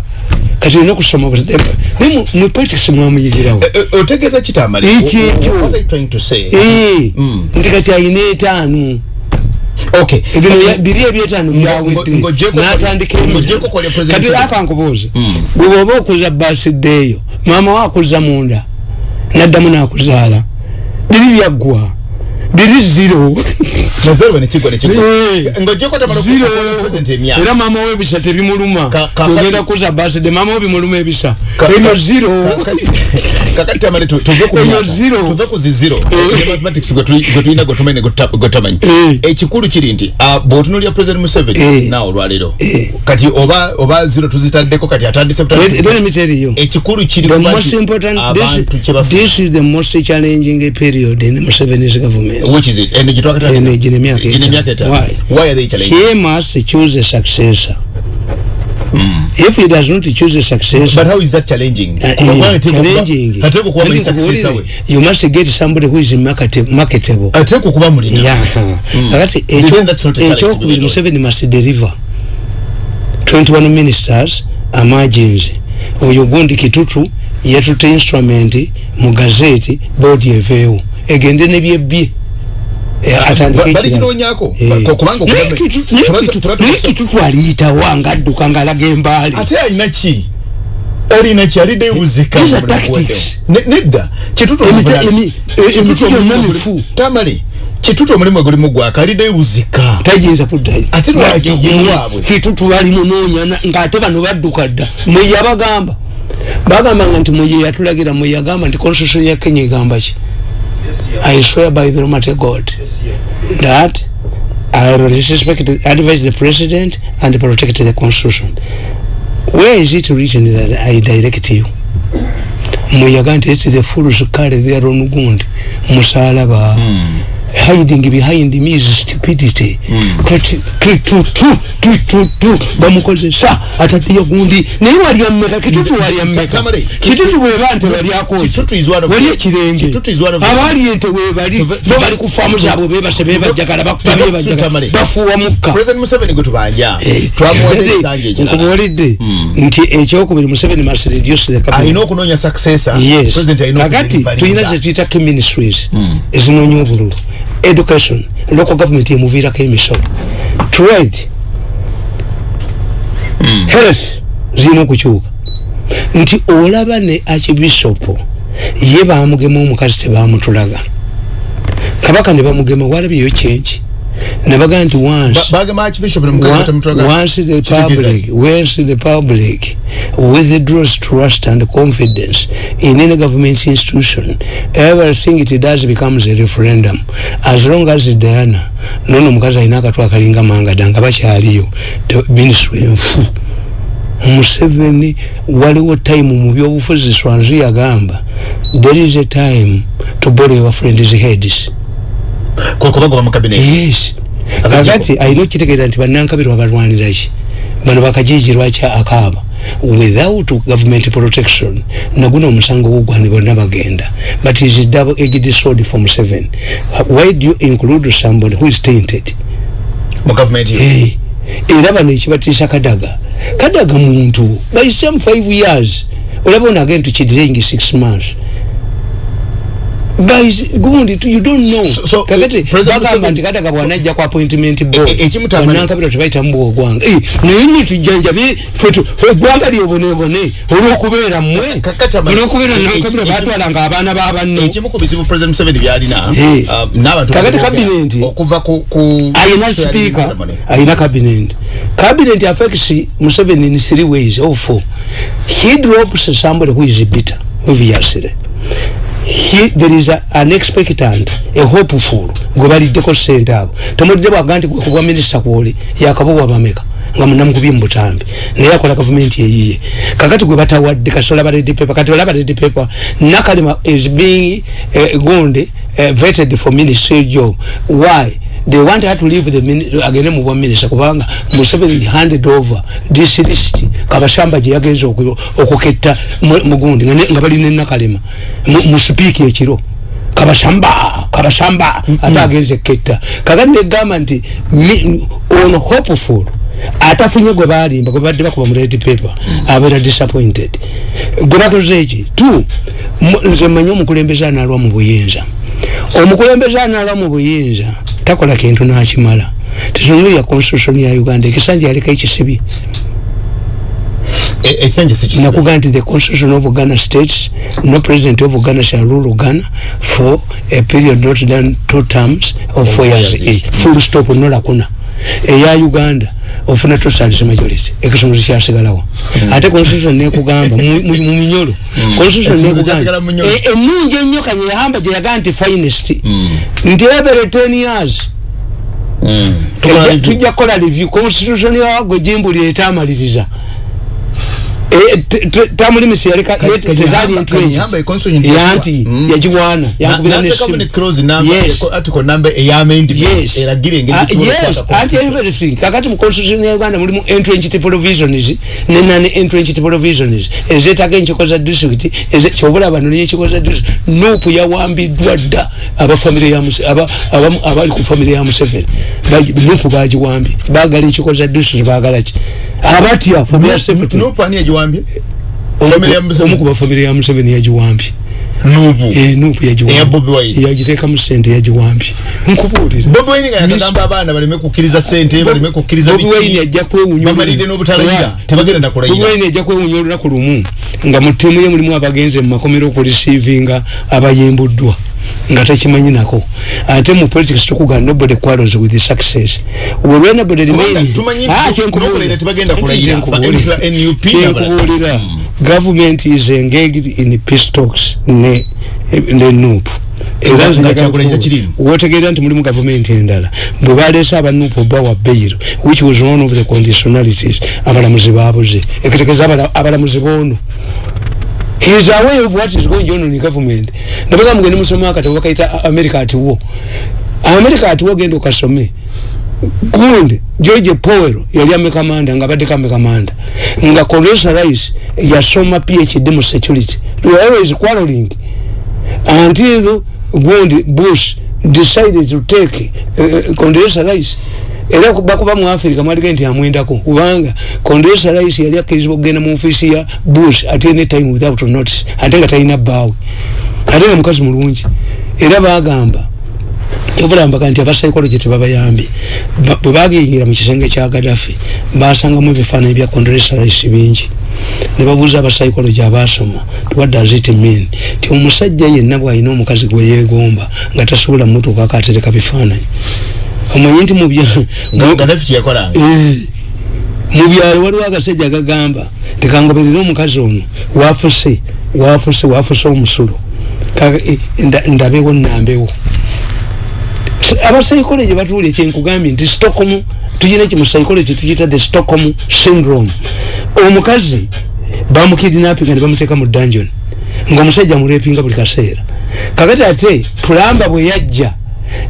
kati olina kusoma buzidde- naye mu- mu politics mwamuyigirawo otegeeza kitamale. Eki ekyo. Eh, Mm. nti kati ayina etaano. Bino ya- biri ebyetaano Ngo- byawedde. ngo- ng'oggyeko n'atandika kwa- ng'oggyeko kwa President. Kati Museveni. akankubuuza bwe bwoba okuza basiddeeyo maama we akuza munda naddamu n'akuzaala biri byaggwa biri zero Eh, zero. Era maama we ebisa tebimuluma kati- kuza baside maama we bimuluma ebisa. Ka- zero. kakati tamale tu- tuve ku ziziro Eh. mathematics gwe tuli- gwe tulina gwe tumanyi gwe tuta- gwe tamanyi Eh. ekikulu kiri nti ah, bw'otunuulira president museveni Eh. naawe olwaleero. Kati oba ziro tuzitaddeko kati atandise ekikulu kiri abantu this, kyebafuna this is the most challenging period in Museveni's government. Which is it? Eno twakatandika? Eno gino emyaka Gino etaano. emyaka etaano. Why? why are they challenging? He must choose a successor. If he does not choose a successor but how is that challenging? Uh, eh, challenging. kuba Kandi muli successor we you must get somebody who is marketa- marketable. Ateekwa kuba mulina Yeah. kakati a challenge to ekyokubiri be museveni must deliver. 21 ministers amargins oyo gundi kitutu yatute instrument mu gazeti boodi eveewo egende nebyebbye Atandike Ba- ekirala. baliginonyako. Ko- kubanga Naye okuba- Kitu- naye tuba- Kitu- tuba- naye kitutu aliyitawa ngaadduka ngaalaga embaali. Ate alina ki? Alina ki? Alidde buzika These are tactics. nedda. Kitutu Emita- omuvunani- emi- eh, Kitutu emiti omulimu gyonna oguli- mifu. tamale kitutu omulimu egulimu gwaka. Alidde buzika tayinza kuddayo Ate lwaki ye waabwe? kitutu bali munoonya ngaate bano badduka dda. Mwe yabagamba. Bagambanga nti mwe yeyatulagira mwe yagamba nti constitution ya kenya egamba ki I swear by the Almighty God that I respect the advise the president and protect the constitution. Where is it written that I direct you? Muyaga nti it's the fools who carry their own wound. Musalaba. Mm. Hiding behind me is stupidity. Bamukozesa atatiya gundi naye walya mmeka kitutu walya mmeka. Kitutu bweba nte walyakowali ekirenge abaali ente webali bo bali ku faamu zaabwe bebase bebajagala bafuuwa mukka. Nkubuulidde nti ekyokubiri museveni must reduce the kakati tulina zetuyita ministries. Ezinoonya obululu education local government yemuviirako emisolo trade. Mm. health zirina okukyuka nti olaba ne archbishopu ye bamugema omukazi tebamutulaga kabaka ne bamugema walabyeyo kyenki nabaga nti once. The public once the public. Withdraws trust and confidence in any government institution. Everything it does becomes a referendum. As long as diana nono mukazi alina akatu akalinga mangada nga bakyaliyo. Ministry enfu museveni waliwo time mu byobufuzi swanzu yagamba there is a time to borrow your friend's heads yes. Kakati alina okitegeera nti banankabirwa balwaniraki bano bakajijirwa kya akaaba. Without government protection naguno omusango gugwani bonna bagenda. But is double edged sword from seven. Why do you include somebody who is tainted? Hey. era bano ekibatiisa kadaga. Kadaga muntu by some five years olaba onagenda tukidirengi six months guys gundi you don't know. So, so kakati bagamba nti kadaga bwanajja ku appointment boardbanankabira tebaita mbuwa ogwanga naye nitujjanjabe eggwanga lyobonebone olwokubeera mmwe olwokubeera nankabira batwalanga abaana babannokakati kabinenti ayina speaker. Ayina kabinenti kabinenti affects museveni in three ways. Or four. He drops somebody who is bitter obviously he there is a, an expectant a hopeful gwe baliddeko ssente abo. Tomudde bwaga nti gwekubwa minisita kwoli yakabubwa bameka nga munamukubye mubutambi naye akola gavumenti eyiye. Kakati gwe batawadde kasola ba red paper kati olaba red paper nakalima is being uh, gundi uh, vetted for ministry job. Why they want her to leave the agene mu bwa minister kubanga museveni handed over this list kabashamba je yagenza okuketta mugundi nga bali ne nakalima mu speak ekiro. Kabashamba kabashamba mm -hmm. ata agenze ketta. Kakati gamba nti on hopeful atafunye gwe balimba gwe badde bakuba mu red paper abeera disappointed. Gwe bakoze eki? Tu nze mmanyi omukulembeze analwa mu buyinza. Omukulembeze analwa mu buyinza takola kintu nakimala. Tetunulya constitution ya uganda ekisanja yaleka ekisibye nakuga nti the constitution of ghana states no president of ghana shall rule ghana for a period not done two terms of four years. full stop nolakuna eya uganda ofuna tosalis majority. Ekisumuzi kyasigalawo ate constitution nekugamba mu minyolo. Constitution nekugamba. enungi ennyo kanye yahamba gyeyagaa nti finest. Nti every ten years. Tujja kukola review. constitution yawagwe jimbuli etamaliriza tamulimisi yaleka tezali entwenyi yanti yajiwana yankubira anti everything kakati mu constitution ya uganda mulimu entrenched provisions nenani entrenched provisions ezetaga enkiko za district kyobula bano nenkiko za district. Nupu yawambiddwa dda abali ku famire ya museveni. Nupu bagiwambye bagala enkiko za district bagala ki abatya famire safety nupu ani yagiwambye omukuba famire ya museveni yagiwambye nubu eh nubu yajiwambi ya bobi wine. Yajiteka mu sente yajiwambi nkubulira bobi wine nga yakagamba abaana baleme kukkiriza sente baleme kukkiriza bobi wine yajja kwewunya bamalire n'obutalaya tebagenda nakulayira bobi wine yajja kwewunya olunaku lumu. Nga mu ttiimu ye mulimu abagenze mu makomero okurisiivinga abayembuddwa nga takimanyi nako. Ate mu politics tukuga nobody quarrels with the success. Anybody remain ah chenkubuulira government is engaged in peace talks ne ne nup wotegeera nti mulimu gavumenti endala. Bwe baleese abanupu bawa bail which was one of the conditionalities abalamuzi babuze ekitegeza abalamuzi boono is aware of what is going on in government. Nabaga mugende musoma akatabo bakaita america at war america at war genda okasome gundi george powell yali ame kamanda nga badde kame kamanda nga Condoleezza Rice yasoma phd mu security. They were always quarreling. Until gundi bush decided to take uh, Condoleezza Rice era bakuba mu Africa mwaliga nti amwendako kubanga Condoleezza Rice yali akkirizibwa okugenda mu ofisi ya Bush at any time without notice ate nga talina bbaawe ate nga mukazi mulungi. Era bagamba kyovulambaka nti abasaikologye tebabayambye bwe bagiyingira mu kisenge kya Gaddafi basangamu ebifaananyi bya Condoleezza Rice bingi. Ne babuuza abasaikologye abasoma what does it mean ti omusajja yenna bw'alina omukazi gwe yeegomba nga tasobola mutuuka akatereka bifaananyi omanyi nti mu byalo waliwo agasajja gagamba tekangoberera omukazi ono wafuse wafuse wafuse omusulo. Ndabewo nambewo abapsychology batuulye kyenkugambye nti stockholm tuyina eki mu psychology tukiyita the stockholm syndrome. Omukazi bamukidinapinga ne bamuteeka mu dungeon ngaomusajja mulwepinga buli kaseera. Kakati ate pulamba bwe yajja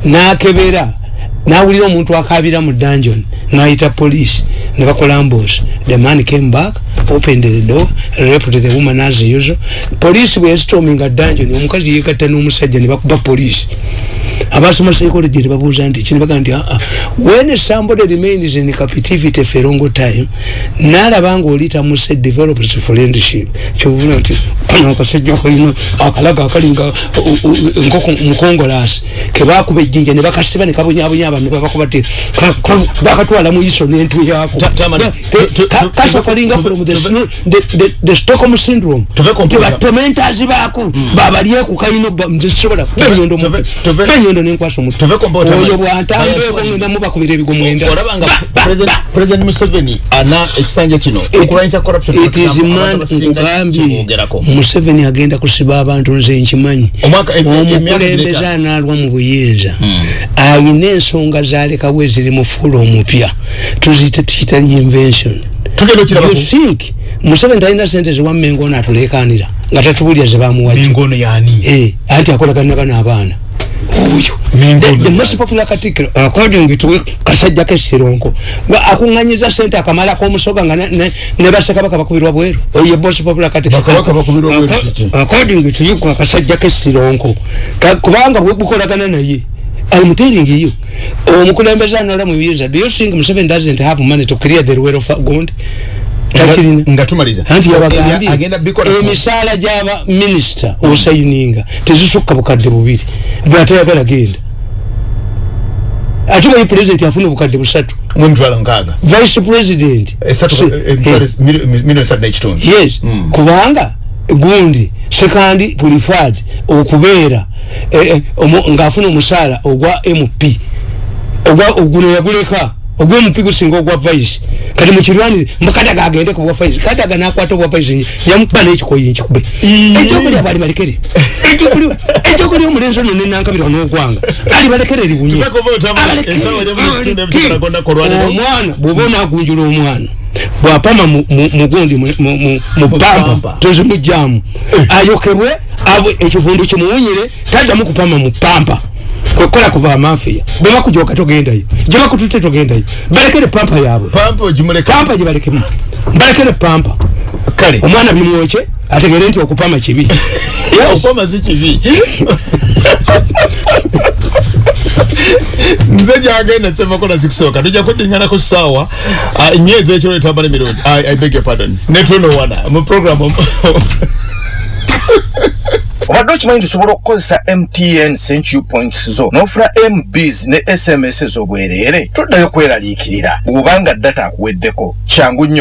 nakebera nawulira omuntu akabira mu dungeon nayita police ne bakola ambush the man came back opened the door raped the woman as usual. Police bwe yastorminga dungeon omukazi yegatta n'omusajja ne bakuba police abasoma psychology tebabuuza nti kino baga nti aa ah, ah, when somebody remains in captivity for a long time nalaba nga oli tamuse develops friendship. Kyovuna nti akasajja kalina akalaga akalinga nkoko mukongolasi. Kebakuba ejjinja ne bakasiba ne kabonyabonya abantu babakuba ti bakatwala mu iso n'entu yaako. Kasafalinga from the stockholm syndrome. tibatomentazi baako babalyeku kalina nzisobola enyondo enyondo nenkwasa omutu oyo bwantambeeko ngenda mubakubira ebigo mwenda president museveni ana ekisanja kino okulwanyisa corruption it is man nkugambye museveni agenda kusiba abantu nze nkimanyi. Omukulembeze analwa mu buyinza. Hmm. ayina ensonga zalekawo eziri mufuula omupya. Tuzite tukita reinvention you think museveni talina sente ziwammengo naatulekanira nga tatubulya zebamuwajjo eh, anti akolagana bano abaana oyo. The most popular katikiro according to kasajja kesironko akunganyiza sente akamala komusoga nga ne basekabaka bakubirwa bweru. Oyo most popular katikiro according to you kasajja kesironko kubanga bukolagana naye I'm telling you omukulembeza anola mu biyinza do you think Museveni doesn't have money to clear the of gold takirina nga tumaliza. Anti yabagambye emisaala gyaba minisita osayininga tezisukka bukadde bubiri bwatayagala genda ate bayi president afuna obukadde busatu. Vice president. Yes. Mm. kubanga gundi sekandi pulifad okubeera eh, eh, ngaafuna omusaala ogwa mp oguno yaguleka ogwomupigo singa ogwa vice. Kati mukirwanire mukadaga agende ku bwa vice. Kadaga nakwata obwa vice yamukuba n'ekikoyi nkikube ekyokulya bali balekere. Ekyokulya omulenzi ono nenankabirwa n'ogwanga ali balekere liwunye omwana bwoba onagunjula omwana bwapama mugundi mupampa tozimujjamu ayokebwe ekivundu kimuwunyire taddamu kupama mupampa kwekola kuva amafiya bwebakujoka togendayo gyebakutute togendayo balekere pampa yabwe. Pampa gyebalekemu balekere pampa. Kale. Omwana bimwoke ategere nti okupama kibi nze gyagenda sevakola zikusooka tujja kusawa ah, nyezi ekiro etambala emirundi i beg your pardon. Netunowana mu programu obadde okimanyi tusobola okukozesa mtn century points zo n'ofuna mbs ne sms ez'obwereere toddayo kweraliikirira bw'obanga data akuweddeko. Kyangu nnyo